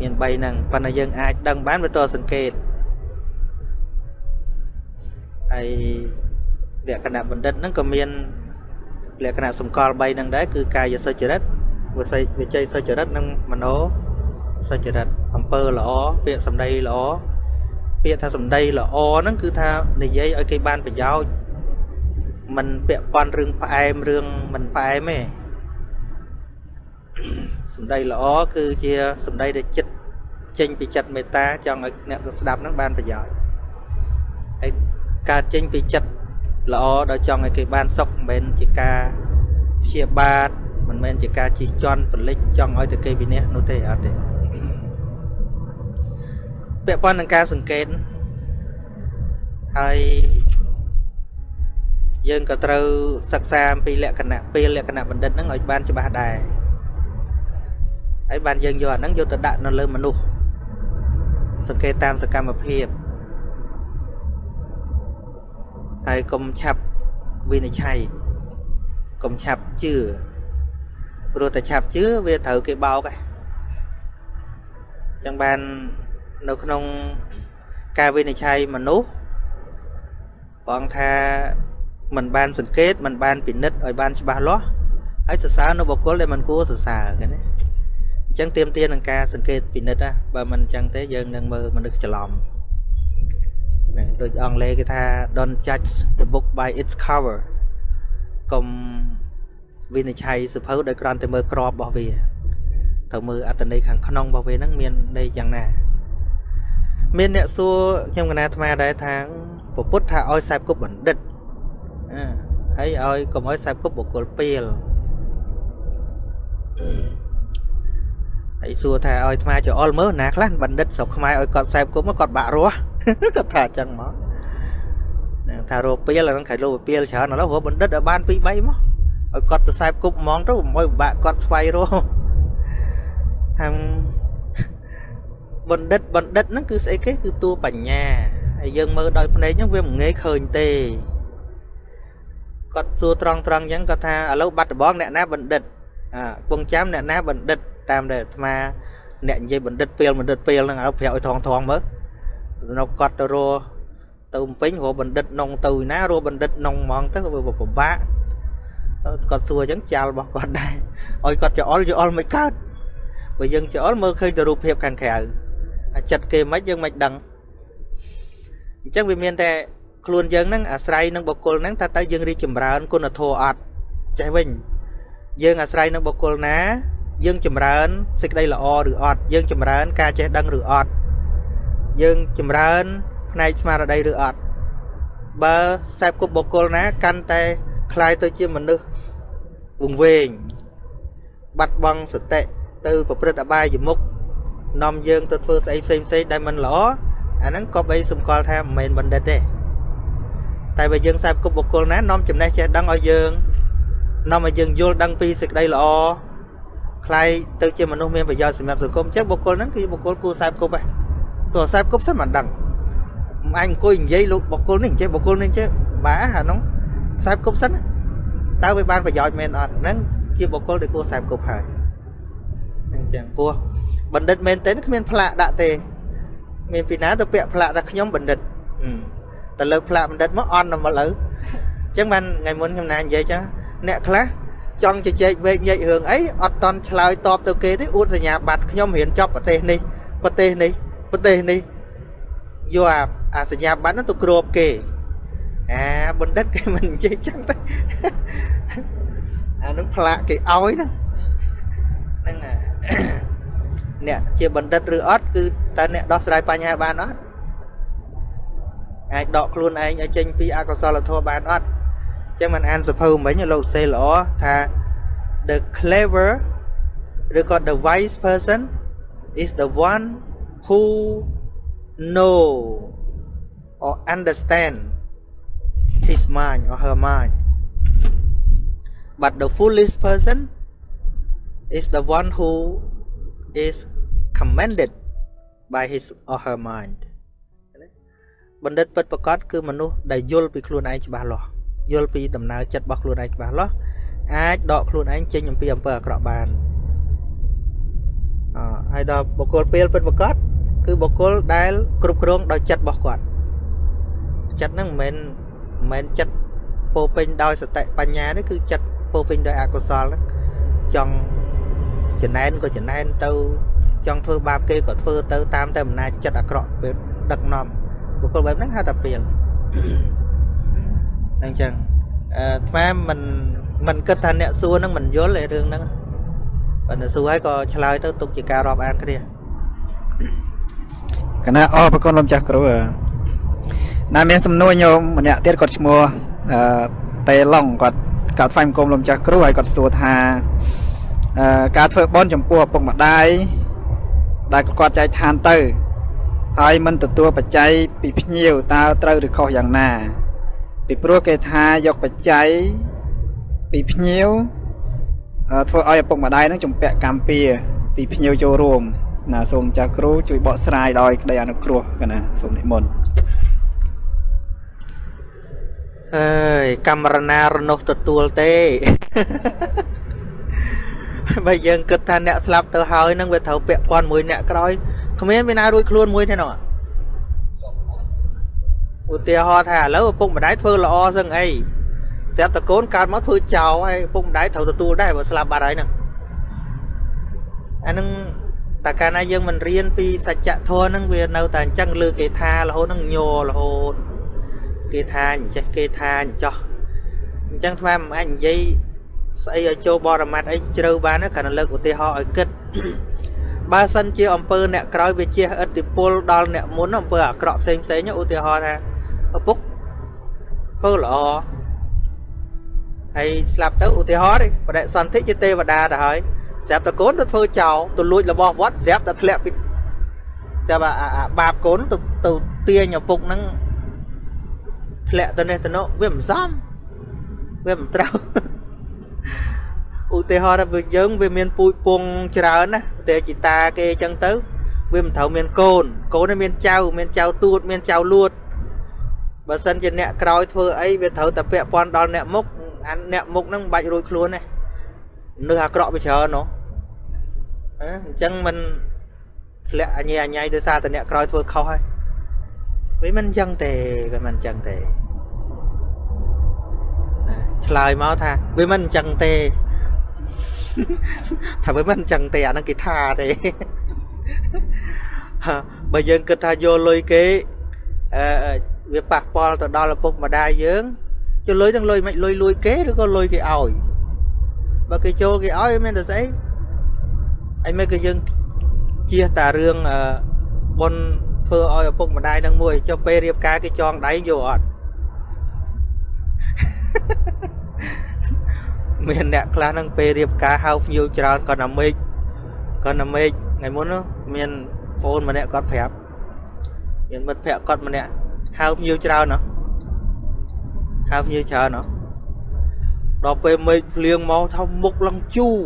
មាន3ហ្នឹងប៉ុន្តែយើងអាចដឹងបានវាតសង្កេតហើយលក្ខណៈបណ្ឌិតហ្នឹងក៏មានលក្ខណៈសម្គាល់3ហ្នឹងដែរគឺកាយសុចរិត វិស័យវិច័យសុចរិតនិងមโนសុចរិតអំពើល្អពាក្យសម្ដីល្អពាក្យថាសម្ដីល្អហ្នឹងគឺថានិយាយឲ្យគេបានប្រយោជន៍มันពាក់ព័ន្ធរឿងផ្អែមរឿងមិនផ្អែមទេសម្ដីល្អគឺជាសម្ដីដែលចិត្តចេញពីចិត្តមេត្តាចង់ឲ្យអ្នកស្ដាប់នឹងបានប្រយោជន៍ហើយកើតចេញពីចិត្តល្អដល់ចង់ឲ្យគេបានសុខមិនមែនជាការព្យាបាទ មិនមែនជាការជិះជាន់ពលិចចង់ឲ្យតែគេវិនិច្ឆ័យនោះទេអត់ទេពាក់ព័ន្ធនឹងការសង្កេតហើយយើងក៏ត្រូវសិក្សាអំពីលក្ខណៈពេលលក្ខណៈបណ្ឌិតហ្នឹងឲ្យបានច្បាស់ដែរហើយបានយើងយកអាហ្នឹងយកទៅដាក់នៅលើមនុស្សសង្កេតតាមសកម្មភាពហើយកុំឆាប់វិនិច្ឆ័យកុំឆាប់ជឿ ព្រោះតែឆាប់ជឿវាត្រូវគេបោកហ្នឹងចឹងបាន នៅក្នុងការវិនិច្ឆ័យមនុស្សព្រះអង្គថាมันបានសង្កេតมันបានពិនិត្យឲ្យបានច្បាស់លាស់ហើយសរសើរនៅបុគ្គលដែលมันគួរសរសើរឃើញទេអញ្ចឹងទៀមទានឹងការសង្កេតពិនិត្យណាបើមិនអញ្ចឹងទេយើងនឹងមើលមនុស្សច្រឡំណាដូចអង់គ្លេសគេថា don't judge the book by its cover កុំ វិនិច្ឆ័យសភៅដោយគ្រាន់តែមើលក្របរបស់វាត្រូវមើលអត្តន័យខាងក្នុងរបស់វាហ្នឹងមានន័យយ៉ាងណា មានអ្នកសួរខ្ញុំកណាអាត្មាដែរថាពុទ្ធថាឲ្យខ្សែគប់បណ្ឌិតហើយឲ្យកុំឲ្យខ្សែគប់បុគ្គលពីលហើយសួរថាឲ្យអាត្មាចអល់មើលណាខ្លះបណ្ឌិតស្រុកខ្មែរឲ្យគាត់ខ្សែគប់មកគាត់បាក់រស់គាត់ថាអញ្ចឹងមកថារោពីលហ្នឹងខៃលោពីលច្រើនឥឡូវរកបណ្ឌិតឲ្យបាន2 3មក ឲ្យគាត់ទៅខ្សែគប់ហ្មងទៅមិនពិបាកគាត់ស្វែងរកថាបណ្ឌិតបណ្ឌិតហ្នឹងគឺស្អីគេគឺតួបញ្ញាហើយយើងមើលដោយភ្នែកហ្នឹងវាមិនងាយឃើញទេគាត់សួរត្រង់ត្រង់អញ្ចឹងគាត់ថាឥឡូវបាត់ដបងអ្នកណាបណ្ឌិតអាពងចាំអ្នកណាបណ្ឌិតតាមដែលអាត្មាអ្នកនិយាយបណ្ឌិតពេលបណ្ឌិតពេលហ្នឹងឥឡូវប្រាប់ឲ្យថងថងមើលនៅគាត់ទៅរកទៅពេញរកបណ្ឌិតនងទៅណារកបណ្ឌិតនងហ្មងទៅវាពិបាក គាត់សួរអញ្ចឹងចាល់របស់គាត់ដែរឲ្យគាត់ច្អល់ច្អល់មិនកើតបើយើងច្អល់មើលឃើញតែរូបភាពខាងក្រៅអាចិត្តគេមិនយើងមិនដឹងអញ្ចឹងវាមានតែខ្លួនយើងហ្នឹងអាស្រ័យនឹងបុគ្គលហ្នឹងថាតើយើងរីកចម្រើនគុណធម៌អត់ចេះវិញយើងអាស្រ័យនឹងបុគ្គលណា យើងចម្រើនសេចក្តីល្អឬអត់យើងចម្រើន ការចេះដឹងឬអត់យើងចម្រើនផ្នែកស្មារតីឬអត់បើខ្សែគប់បុគ្គលណាកាន់តែ คล้ายទៅជាមនុស្សវង្វេងបាត់បង់សតិទៅប្រព្រឹត្តអបាយមុខនាំយើងទៅធ្វើស្អីផ្សេងផ្សេងដែលមិនល្អអាហ្នឹងក៏បីសម្គាល់ថាមិនមែនបណ្ឌិតទេតែបើយើងខ្សែគប់បុគ្គលណានាំចំណេះចេះដឹងឲ្យយើងនាំឲ្យយើងយល់ដឹងពីសេចក្តីល្អคล้ายទៅជាមនុស្សមានប្រយោជន៍សម្រាប់សង្គមអញ្ចឹងបុគ្គលហ្នឹងគឺបុគ្គលគួរខ្សែគប់ហ៎ទោះខ្សែគប់សិនមិនដឹងអញអង្គុយនិយាយលោកបុគ្គលនេះចេះបុគ្គលនេះចេះបាអាហ្នឹង ខ្សែគប់សិនតើវាបានប្រយោជន៍មែនអត់ហ្នឹងជាបុគ្គលដែលគួរខ្សែគប់ហើយអញ្ចឹងពោះបណ្ឌិតមែនទេគ្មានផ្លាកដាក់ទេ មានពីណាទៅពាក់ផ្លាកថាខ្ញុំបណ្ឌិតទៅលើផ្លាកបណ្ឌិតមកអន់ទៅមកលើអញ្ចឹងបានថ្ងៃមុនខ្ញុំណានិយាយចឹងអ្នកខ្លះចង់ជជែកវែកញែករឿងអីអត់តន់ឆ្លើយតបទៅគេទេអួតសញ្ញាបត្រខ្ញុំរៀនចប់ប្រទេសនេះប្រទេសនេះប្រទេសនេះយកអាអាសញ្ញាបត្រនោះទៅគ្របគេ អាបណ្ឌិតគេមិននិយាយចឹងទេអានោះផ្លាកគេឲ្យហ្នឹងហ្នឹងអ្នកជាបណ្ឌិតឬអត់គឺតើអ្នកដោះស្រាយបញ្ហាបានអត់អាចដកខ្លួនឯងឲ្យចេញពីអកុសលធម៌បានអត់ចឹងមិនអានសភៅមិញលោកសេល្អថា the clever ឬក៏ the wise person is the one who know or understand his mind or her mind but the foolish person is the one who is commanded by his or her mind បណ្ឌិតពិតប្រកបគឺមនុស្សដែលយល់ពីខ្លួនឯងច្បាស់លាស់យល់ពីដំណើរចិត្តរបស់ខ្លួនឯងច្បាស់លាស់អាចដកខ្លួនឯងចេញអំពីអំពើអាក្រក់បានអហើយដល់បុគ្គលពេលពិតប្រកបគឺបុគ្គលដែលគ្រប់គ្រងដោយចិត្តរបស់គាត់ចិត្តហ្នឹងមិនមែន មិនមែនចិត្តពោពេញដោយសតិបញ្ញាទេគឺចិត្តពោពេញដោយអកុសលហ្នឹងចង់ចំណែនក៏ចំណែនទៅ ចង់ធ្វើបាបគេក៏ធ្វើទៅតាមតែអំណាចចិត្តអាក្រក់ពេលដឹកនាំបុគ្គលបែបហ្នឹងហៅថាពេលហ្នឹងចឹងអឺថ្មមិនមិនគិតថាអ្នកសួរហ្នឹងមិនយល់ឯរឿងហ្នឹងបើតែសួរហើយក៏ឆ្លើយទៅទុកជាការរាប់អានគ្នាកណាអរប្រគុណលោកចាស់គ្រូ ណាមានសំណួរញោមម្នាក់ទៀតគាត់ឈ្មោះអឺតេឡុងគាត់កាត់ថ្វាយបង្គំលោកចាស់គ្រូហើយគាត់សួរថាអឺការធ្វើបន់ចំពោះឪពុកម្ដាយដែលគាត់ចែកឋានទៅហើយមិនទទួលបច្ច័យពីភ្ញៀវតើត្រូវឬខុសយ៉ាងណា ពីព្រោះគេថាយកបច្ច័យពីភ្ញៀវធ្វើឲ្យឪពុកម្ដាយនឹងជំពាក់កម្មពៀពីភ្ញៀវចូលរួមណាសូមចាស់គ្រូជួយបកស្រាយដោយក្តីអនុគ្រោះកណាសូមនិមន្ត អើយកាមរណារនោះទទួលទេបើយើងគិតថាអ្នកស្លាប់ទៅហើយនឹងវាត្រូវពាក់ព័ន្ធមួយអ្នកក្រោយគ្មានមានណារួចខ្លួនមួយទេនោះឧទាហរណ៍ថាឥឡូវឪពុកម្ដាយធ្វើល្អសឹងអីស្រាប់តែកូនកើតមកធ្វើចោលហើយឪពុកម្ដាយត្រូវទទួលដែរបើស្លាប់បាត់ហើយហ្នឹងអានឹងតែកាលណាយើងមិនរៀនពីសច្ចធម៌ហ្នឹងវានៅតែអញ្ចឹងលើគេថារហូតហ្នឹងញ័ររហូត គេថាអញ្ចេះគេថាអញ្ចោះអញ្ចឹងថ្មមិនអាចនិយាយស្អីឲ្យចូលបរមត្តអីជ្រៅបានគ្រាន់តែលើកឧទាហរណ៍ឲ្យគិតបើសិនជាអំពើអ្នកក្រោយវាជះឥទ្ធិពលដល់អ្នកមុនអំពើអាក្រក់ផ្សេងផ្សេងឧទាហរណ៍ថាឪពុកធ្វើល្អហើយស្លាប់ទៅឧទាហរណ៍នេះបដិសន្ធិជាទេវតាទៅហើយស្រាប់តែកូនទៅធ្វើចោលទៅលួចរបស់វត្តស្រាប់តែធ្លាក់ពីចាប់អាបាបកូនទៅទៅទាញឪពុកហ្នឹង ធ្លាក់ទៅនេះទៅនោះវាមិនសមវាមិនត្រូវឧទាហរណ៍ថាយើងវាមានពូជពងច្រើនណាតែជីតាគេអញ្ចឹងទៅវាមិនត្រូវមានកូនកូនមានចៅមានចៅទួតមានចៅលួតបើសិនជាអ្នកក្រោយធ្វើអីវាត្រូវតែពាក់ព័ន្ធដល់អ្នកមុខអាអ្នកមុខហ្នឹងមិនបាច់រួចខ្លួនទេនឹកអាក្រក់វាច្រើននោះអញ្ចឹងមិនធ្លាក់អញអញៃដោយសារតែអ្នកក្រោយធ្វើខុសហើយវាមិនអញ្ចឹងទេវាមិនអញ្ចឹងទេ ឆ្លើយមកថាវាមិនអញ្ចឹងទេថាវាមិនអញ្ចឹងទេអាហ្នឹងគេថាទេបើយើងគិតថាយកលុយគេអឺវាប៉ះពាល់ទៅដល់ឪពុកម្ដាយយើងចុះលុយទាំងលុយមិនលុយលួយគេឬក៏លុយគេឲ្យបើគេចូលគេឲ្យមានតែស្អីអីមិនក៏យើងជៀសតារឿងបុនធ្វើឲ្យឪពុកម្ដាយនឹងមួយចុះពេលរៀបការគេចងដៃយកអត់ មានអ្នកខ្លះនឹងពេលរៀបការហៅភ្ញៀវច្រើនគាត់ណាមេឃគាត់ណាមេឃថ្ងៃមុនមានប្អូនម្នាក់គាត់ប្រាប់មានមិត្តភក្តិគាត់ម្នាក់ហៅភ្ញៀវច្រើនណាហៅភ្ញៀវច្រើនណាដល់ពេលមេឃភ្លៀងមកថាមុខឡើងជូរ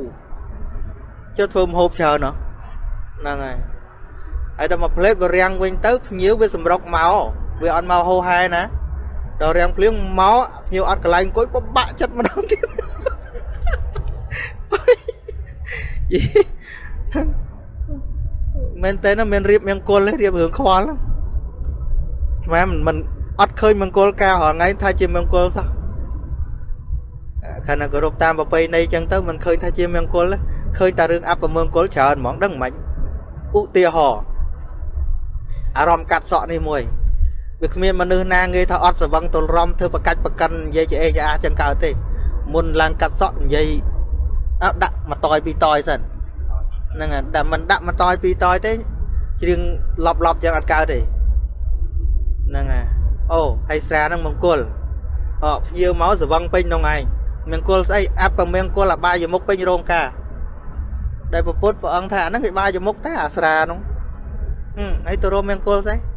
ចុះធ្វើមហូបច្រើនណាហ្នឹងហើយហើយដល់មកផ្លេតវារាំងវិញទៅភ្ញៀវវាសម្រុកមកវាអត់មកហូហែណា ដល់រាំងភ្លៀងមកភ្ញៀវអត់កន្លែងអង្គុយបបាក់ចិត្តម្ដងទៀតមែនតើណាមានរៀបមង្គលទេរៀបរឿងខ្វល់ស្មានមិនអត់ឃើញមង្គលការរាល់ថ្ងៃថាជាមង្គលសោះខណៈគោរពតាមប្រពៃណីចឹងទៅមិនឃើញថាជាមង្គលឃើញតែរឿងអពមង្គលច្រើនហ្មងដឹងមិនឧទាហរណ៍អារម្មណ៍កាត់សក់នេះមួយ វាគ្មានមនុស្សណាងាយថាអត់ស្វឹងទល់រំធ្វើប្រកាច់ប្រកិននិយាយជាអេជាអាចឹងកើតទេមុនឡើងកាត់សក់និយាយអត់ដាក់មកតយពីរតយសិនហ្នឹងហើយតែមិនដាក់មកតយពីរតយទេច្រៀងឡប់ឡប់ចឹងអត់កើតទេហ្នឹងហើយអូហើយស្រាហ្នឹងមង្គលអភ្ញៀវមកស្វឹងពេញក្នុងឯងមង្គលស្អីអបមង្គលអបាយមុខពេញរោងការដែលពពុទ្ធព្រះអង្គថាអាហ្នឹងគេបាយមុខតែអាស្រានោះហឹមហើយទៅរមមង្គលស្អី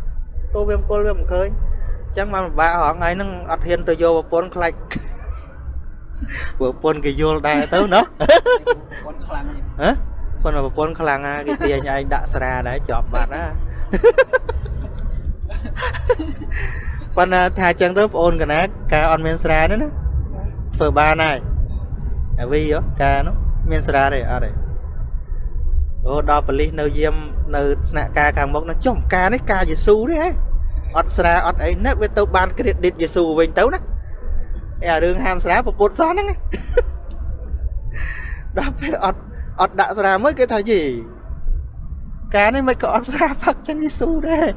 ទៅវាមង្គលវាមិនឃើញអញ្ចឹងបានពិបាករហងៃហ្នឹងអត់ហ៊ានទៅយកប្រពន្ធខ្លាច់ប្រពន្ធគេយល់ដែរទៅណាប្រពន្ធខ្លាំងហ៎ប៉ុន្តែប្រពន្ធខ្លាំងណាគេទាញឯងដាក់ស្រាដែរជាប់បាត់ណាប៉ុន្តែថាចឹងទៅបងអូនកណាការអត់មានស្រាទេណាធ្វើបានហើយអាវីការនោះមានស្រាទេអត់ទេអូដល់ប៉លិសនៅយាមនៅស្នាក់ការខាងមុខនោះចុះការនេះការយេស៊ូទេហ៎ អត់ស្រាអត់អីណាវាទៅបាន credit យេស៊ូវិញទៅណាអារឿងហាមស្រាពពុតសោះហ្នឹងដល់ពេលអត់អត់ដាក់ស្រាមួយគេថាយីការនេះមិនក៏អត់ស្រាផឹកចឹងយេស៊ូដែរ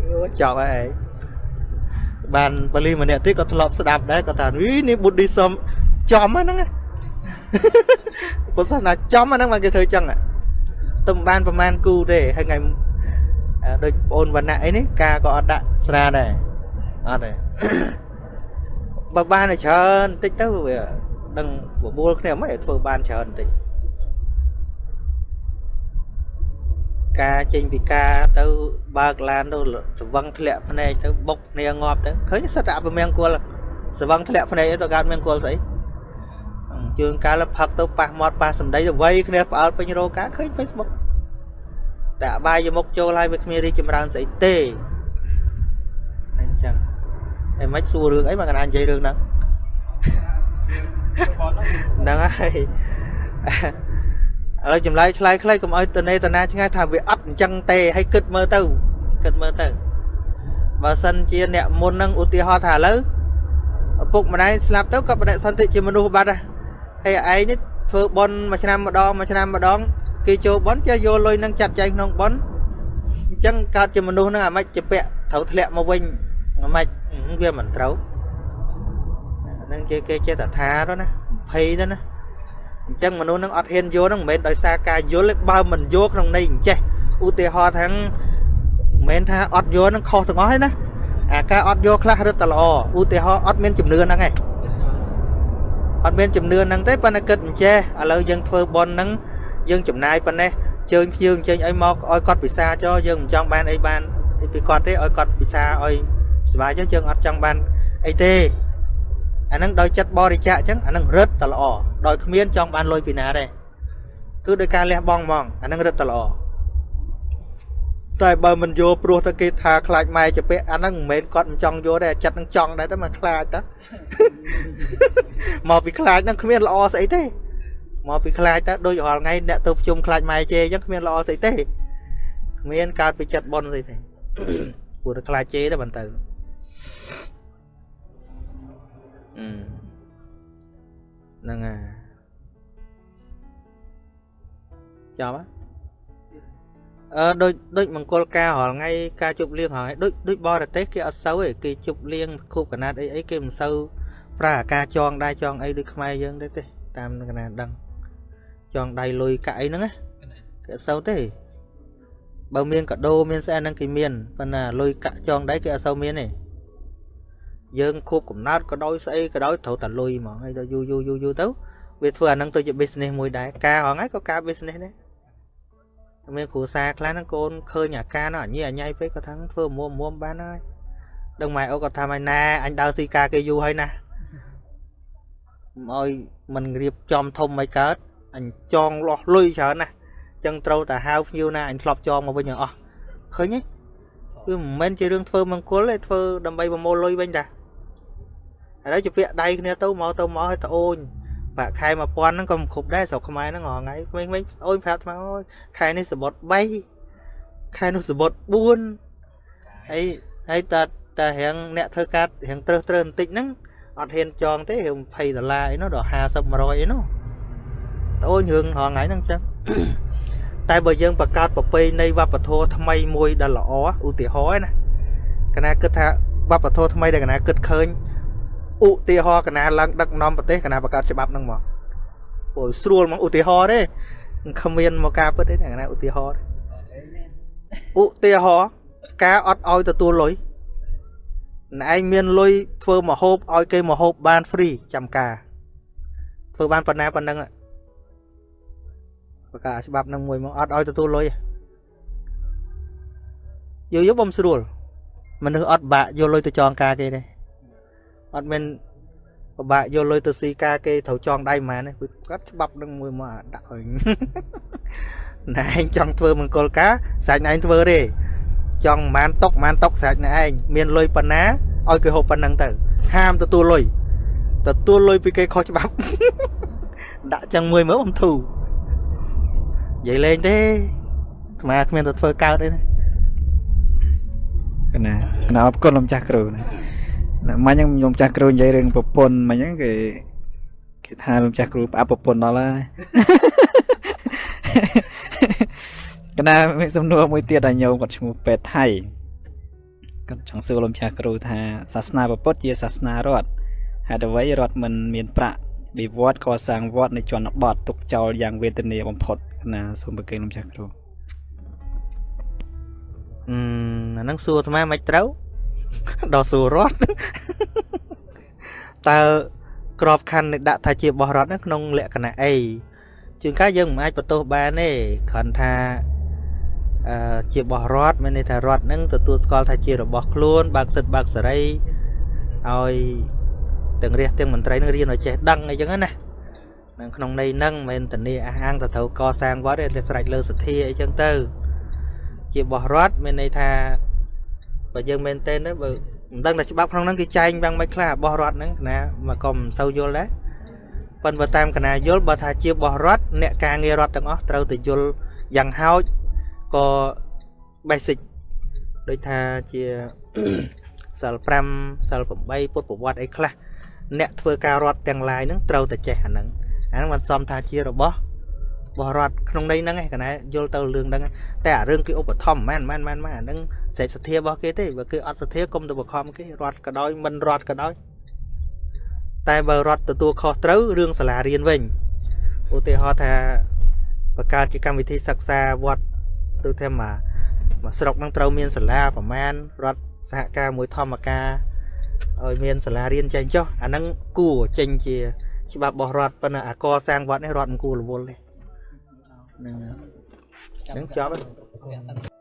អូចប់ហើយឯងបានបលីម្នាក់ទៀតក៏ធ្លាប់ស្ដាប់ដែរគាត់ថានេះបុឌ្ឍិសមចំហ្នឹងពុទ្ធសាសនាចំហ្នឹងបានគេធ្វើចឹងទៅមិនបានប្រហែលគូទេហើយថ្ងៃ ដូចបងអូនវណ្ណៈអីនេះការក៏អត់ដាក់ស្រាដែរអត់ទេបើបានច្រើនតិចទៅវាដឹងបបួលគ្នាមិនឲ្យធ្វើបានច្រើនតិចការចេញពីការទៅបើកឡានទៅស្វឹងធ្លាក់ភ្នែកទៅបុកគ្នាងាប់ទៅឃើញសិតតែអពមង្គលស្វឹងធ្លាក់ភ្នែកទៅកើតមង្គលស្អីជើងកាលផឹកទៅប៉ះមាត់ប៉ះសម្ដីទៅវៃគ្នាផ្អើលពេញរោការឃើញ Facebook តែអបាយមុខចូលហើយវាគ្មានរីចម្រើនស្អីទេអញ្ចឹងអីមិនសួររឿងអីមកកណានិយាយរឿងហ្នឹងហ្នឹងហើយឥឡូវចម្លើយឆ្លើយខ្លីកុំឲ្យតនេតនាឆ្ងាយថាវាអត់អញ្ចឹងទេឲ្យគិតមើលទៅគិតមើលទៅបើសិនជាអ្នកមុនហ្នឹងឧទាហរណ៍ថាឥឡូវឪពុកម្ដាយស្លាប់ទៅក៏បដិសន្ធិជាមនុស្សបាត់ដែរហើយឯងនេះធ្វើបន់មួយឆ្នាំម្ដងមួយឆ្នាំម្ដង គេចូលបន់ចេះយកលុយហ្នឹងចាត់ចែងក្នុងបន់អញ្ចឹងកើតជាមនុស្សហ្នឹងអាម៉េចជាពាក់ត្រូវធ្លាក់មកវិញអាម៉េចវាមិនត្រូវហ្នឹងគេគេចេះតែថាទៅណាភ័យទៅណាអញ្ចឹងមនុស្សនឹងអត់ហ៊ានយកហ្នឹងមិនមែនដោយសារការយល់ទេបើមិនយកក្នុងន័យអញ្ចេះឧទាហរណ៍ថាមិនមែនថាអត់យកហ្នឹងខុសទាំងអស់ទេណាអាការអត់យកខ្លះរឹតតែល្អឧទាហរណ៍អត់មានជំនឿហ្នឹងឯងអត់មានជំនឿហ្នឹងទេប៉ុន្តែគិតអញ្ចេះឥឡូវយើងធ្វើបន់ហ្នឹង យើងចំណាយប៉ុណ្ណេះជើញភ្ញៀវអញ្ជើញឲ្យមកឲ្យគាត់ពិសាចោយើងមិនចង់បានអីបានពីគាត់ទេឲ្យគាត់ពិសាឲ្យសុបាយចុះយើងអត់ចង់បានអីទេអាហ្នឹងដោយចិត្តបរិច្ចាគអញ្ចឹងអាហ្នឹងរឹតតែល្អដោយគ្មានចង់បានលុយពីណាទេគឺដោយការលះបង់ហ្មងអាហ្នឹងរឹតតែល្អតែបើមិនយកព្រោះតែគេថាខ្លាចម៉ែជាពាក់អាហ្នឹងមិនមែនគាត់មិនចង់យកទេចិត្តនឹងចង់ដែរតែមកខ្លាចតាមកពីខ្លាចហ្នឹងគ្មានល្អស្អីទេ មកពីខ្លាចតើដូចរាល់ថ្ងៃអ្នកទៅប្រជុំខ្លាចម៉ែជេអញ្ចឹងគ្មានល្អស្អីទេគ្មានកើតពីចិត្តប៉ុនស្អីទេព្រោះតែខ្លាចជេទៅបន្តទៅហ្នឹងហើយចាំអឺដូចដូចមង្គលការរាល់ថ្ងៃការជប់លៀងរាល់ថ្ងៃដូចដូចបរទេសគេអត់សូវទេគេជប់លៀងខូបកណាត់អីអីគេមិនសូវប្រើអាការចងដៃចងអីដូចខ្មែរយើងទេទេតាមកណាដឹង ចងដៃលុយកាក់អីហ្នឹងណាគេអត់សូវទេបើមានកដោមានស្អែហ្នឹងគេមានប៉ុន្តែលុយកាក់ចងដៃគេអត់សូវមានទេយើងខូបកំណត់ក៏ដោយស្អីក៏ដោយត្រូវតែលុយហ្មងហើយដល់យូរយូរយូរយូរទៅវាធ្វើអាហ្នឹងទៅជា business មួយដែរការហងៃក៏ការ business ដែរមានគ្រូសាខ្លះហ្នឹងកូនឃើញអាការនោះអញអញៃពេកក៏ថាធ្វើមុំមុំបានហើយដឹងម៉ែអូក៏ថាម៉ែណាអញដើរស៊ីការគេយូរហើយណាឲ្យមិនរៀបចំធំមិនកើត អញចងលាស់លុយច្រើនណាស់ចឹងត្រូវតែហៅភ្ញៀវណាអញធ្លាប់ចងមកវិញអស់ឃើញទេវាមិនមែនជារឿងធ្វើមង្គលទេធ្វើដើម្បីប្រមូលលុយវិញតាឥឡូវជាពាក្យដៃគ្នាទៅមកទៅមកឲ្យត្អូនប្រាក់ខែ1000ហ្នឹងក៏មិនគ្រប់ដែរស្រុកខ្មែរហ្នឹងរាល់ថ្ងៃក្មេងៗអូនប្រាប់ថ្មអូយខែនេះសបុត3ខែនោះសបុត4ហើយហើយតើតើរៀងអ្នកធ្វើការរៀងត្រឹសត្រឹសបន្តិចហ្នឹងអត់ហ៊ានចងទេរៀង20ដុល្លារអីនោះដល់50 100អីនោះ អូនរឿងរាល់ថ្ងៃហ្នឹងចឹងតែបើយើងបង្កើតប្រពៃណីវប្បធម៌ថ្មីមួយដែលល្អឧទាហរណ៍ណាកណាគិតថាវប្បធម៌ថ្មីដែលកណាគិតឃើញឧទាហរណ៍កណាឡើងដឹកនាំប្រទេសកណាបង្កើតច្បាប់ហ្នឹងមកព្រោះស្រួលមកឧទាហរណ៍ទេគ្មានមកការពិតទេកណាឧទាហរណ៍ឧទាហរណ៍ការអត់ឲ្យទទួលលុយណែឯងមានលុយធ្វើមហូបឲ្យគេមហូបបាន free ចាំការធ្វើបានប៉ុណ្ណាប៉ុណ្ណឹង ប្រកាសច្បាប់នឹងមួយមកអត់ឲ្យទទួលលុយយូរយូរបំស្រួលមនុស្សអត់បាក់យកលុយទៅចងការគេទេអត់មានពិបាកយកលុយទៅស៊ីការគេត្រូវចងដៃហ្មងណាគឺគាត់ច្បាប់នឹងមួយមកដាក់ឲ្យណែឯងចង់ធ្វើមង្គលការសាច់ណែឯងធ្វើទេចង់ប្រហែលតុកប្រហែលតុកសាច់ណែឯងមានលុយប៉ុណ្ណាឲ្យគេហូបប៉ុណ្ណឹងទៅ ហាមទទួលលុយទទួលលុយពីគេខុសច្បាប់ដាក់ចឹងមួយមើលអំធូរ និយាយលេងទេអាត្មាគ្មានទៅធ្វើកើតទេណាកណាកណាអរគុណលោកចាស់គ្រូណាមិញហ្នឹងខ្ញុំចាស់គ្រូនិយាយរឿងប្រពន្ធមិញហ្នឹងគេគេថាលោកចាស់គ្រូផ្អាប់ប្រពន្ធដល់ហើយកណាមានសំណួរមួយទៀតដល់ញោមគាត់ឈ្មោះពេទ្យថៃគាត់ចង់សួរលោកចាស់គ្រូថាសាសនាពុទ្ធជាសាសនារដ្ឋហេតុអ្វីរដ្ឋមិនមានប្រាក់វិវត្តកសាងវត្តនៅជនបទទុកចោលយ៉ាងវេទនាបំផុត ណាសូមប្រកេនលោកចាស់គ្រូអឺអាហ្នឹងសួរអាត្មាមិនត្រូវដល់សួររត់តើក្របខ័ណ្ឌនេះដាក់ថាជាបោះរត់ក្នុងលក្ខណៈអីជាងកាលយើងមិនអាចបន្ទោសបានទេគ្រាន់ថាអឺជាបោះរត់មានន័យថារត់នឹងទទួលស្គាល់ថាជារបស់ខ្លួនបើកសិទ្ធបើកសេរីឲ្យទាំងរាជទាំងមន្ត្រីនឹងរៀនឲ្យចេះដឹងអីចឹងណា នៅក្នុងន័យហ្នឹងមិនមែនធានាអះអាងទៅត្រូវកសាងវត្តទេស្រេចលើសទ្ធាអីចឹងទៅ ជាបោះរត់មានន័យថាបើយើងមែនទេទៅបើមិនដឹងថាច្បាប់ក្នុងហ្នឹងគេចែងយ៉ាងម៉េចខ្លះរបស់រដ្ឋហ្នឹងណាមកក៏មិនសូវយល់ដែរប៉ុន្តែតាមកណាយល់បើថាជាបោះរដ្ឋអ្នកការងាររដ្ឋទាំងអស់ត្រូវតែយល់យ៉ាងហោចក៏ basic ដូចថាជាសិល5សិល8ពុទ្ធប្រវត្តិអីខ្លះអ្នកធ្វើការរដ្ឋទាំងឡាយហ្នឹងត្រូវតែចេះអាហ្នឹង អាហ្នឹងមិនសមថាជារបស់បោះរដ្ឋក្នុងន័យហ្នឹងឯងកណែយល់ទៅរឿងហ្នឹងឯងតែអារឿងគេឧបត្ថម្ភមិនមែនមិនមែនអាហ្នឹងសេចសទ្ធារបស់គេទេបើគឺអត់សទ្ធាគុំទៅបខំគេរដ្ឋក៏ដោយមិនរដ្ឋក៏ដោយតែបើរដ្ឋទទួលខុសត្រូវរឿងសាលារៀនវិញឧទាហរណ៍ថាបង្កើតជាកម្មវិធីសិក្សាវត្តទៅថាមកមកស្រុកហ្នឹងត្រូវមានសាលាប្រមាណរដ្ឋសហការមួយធម្មការឲ្យមានសាលារៀនចេញចុះអាហ្នឹងគួរចេញជា ច្បាប់របស់រដ្ឋប៉ុន្តែអាកសាងវត្តនេះរដ្ឋមិនគួររវល់ទេហ្នឹងហើយហ្នឹងចប់ហើយ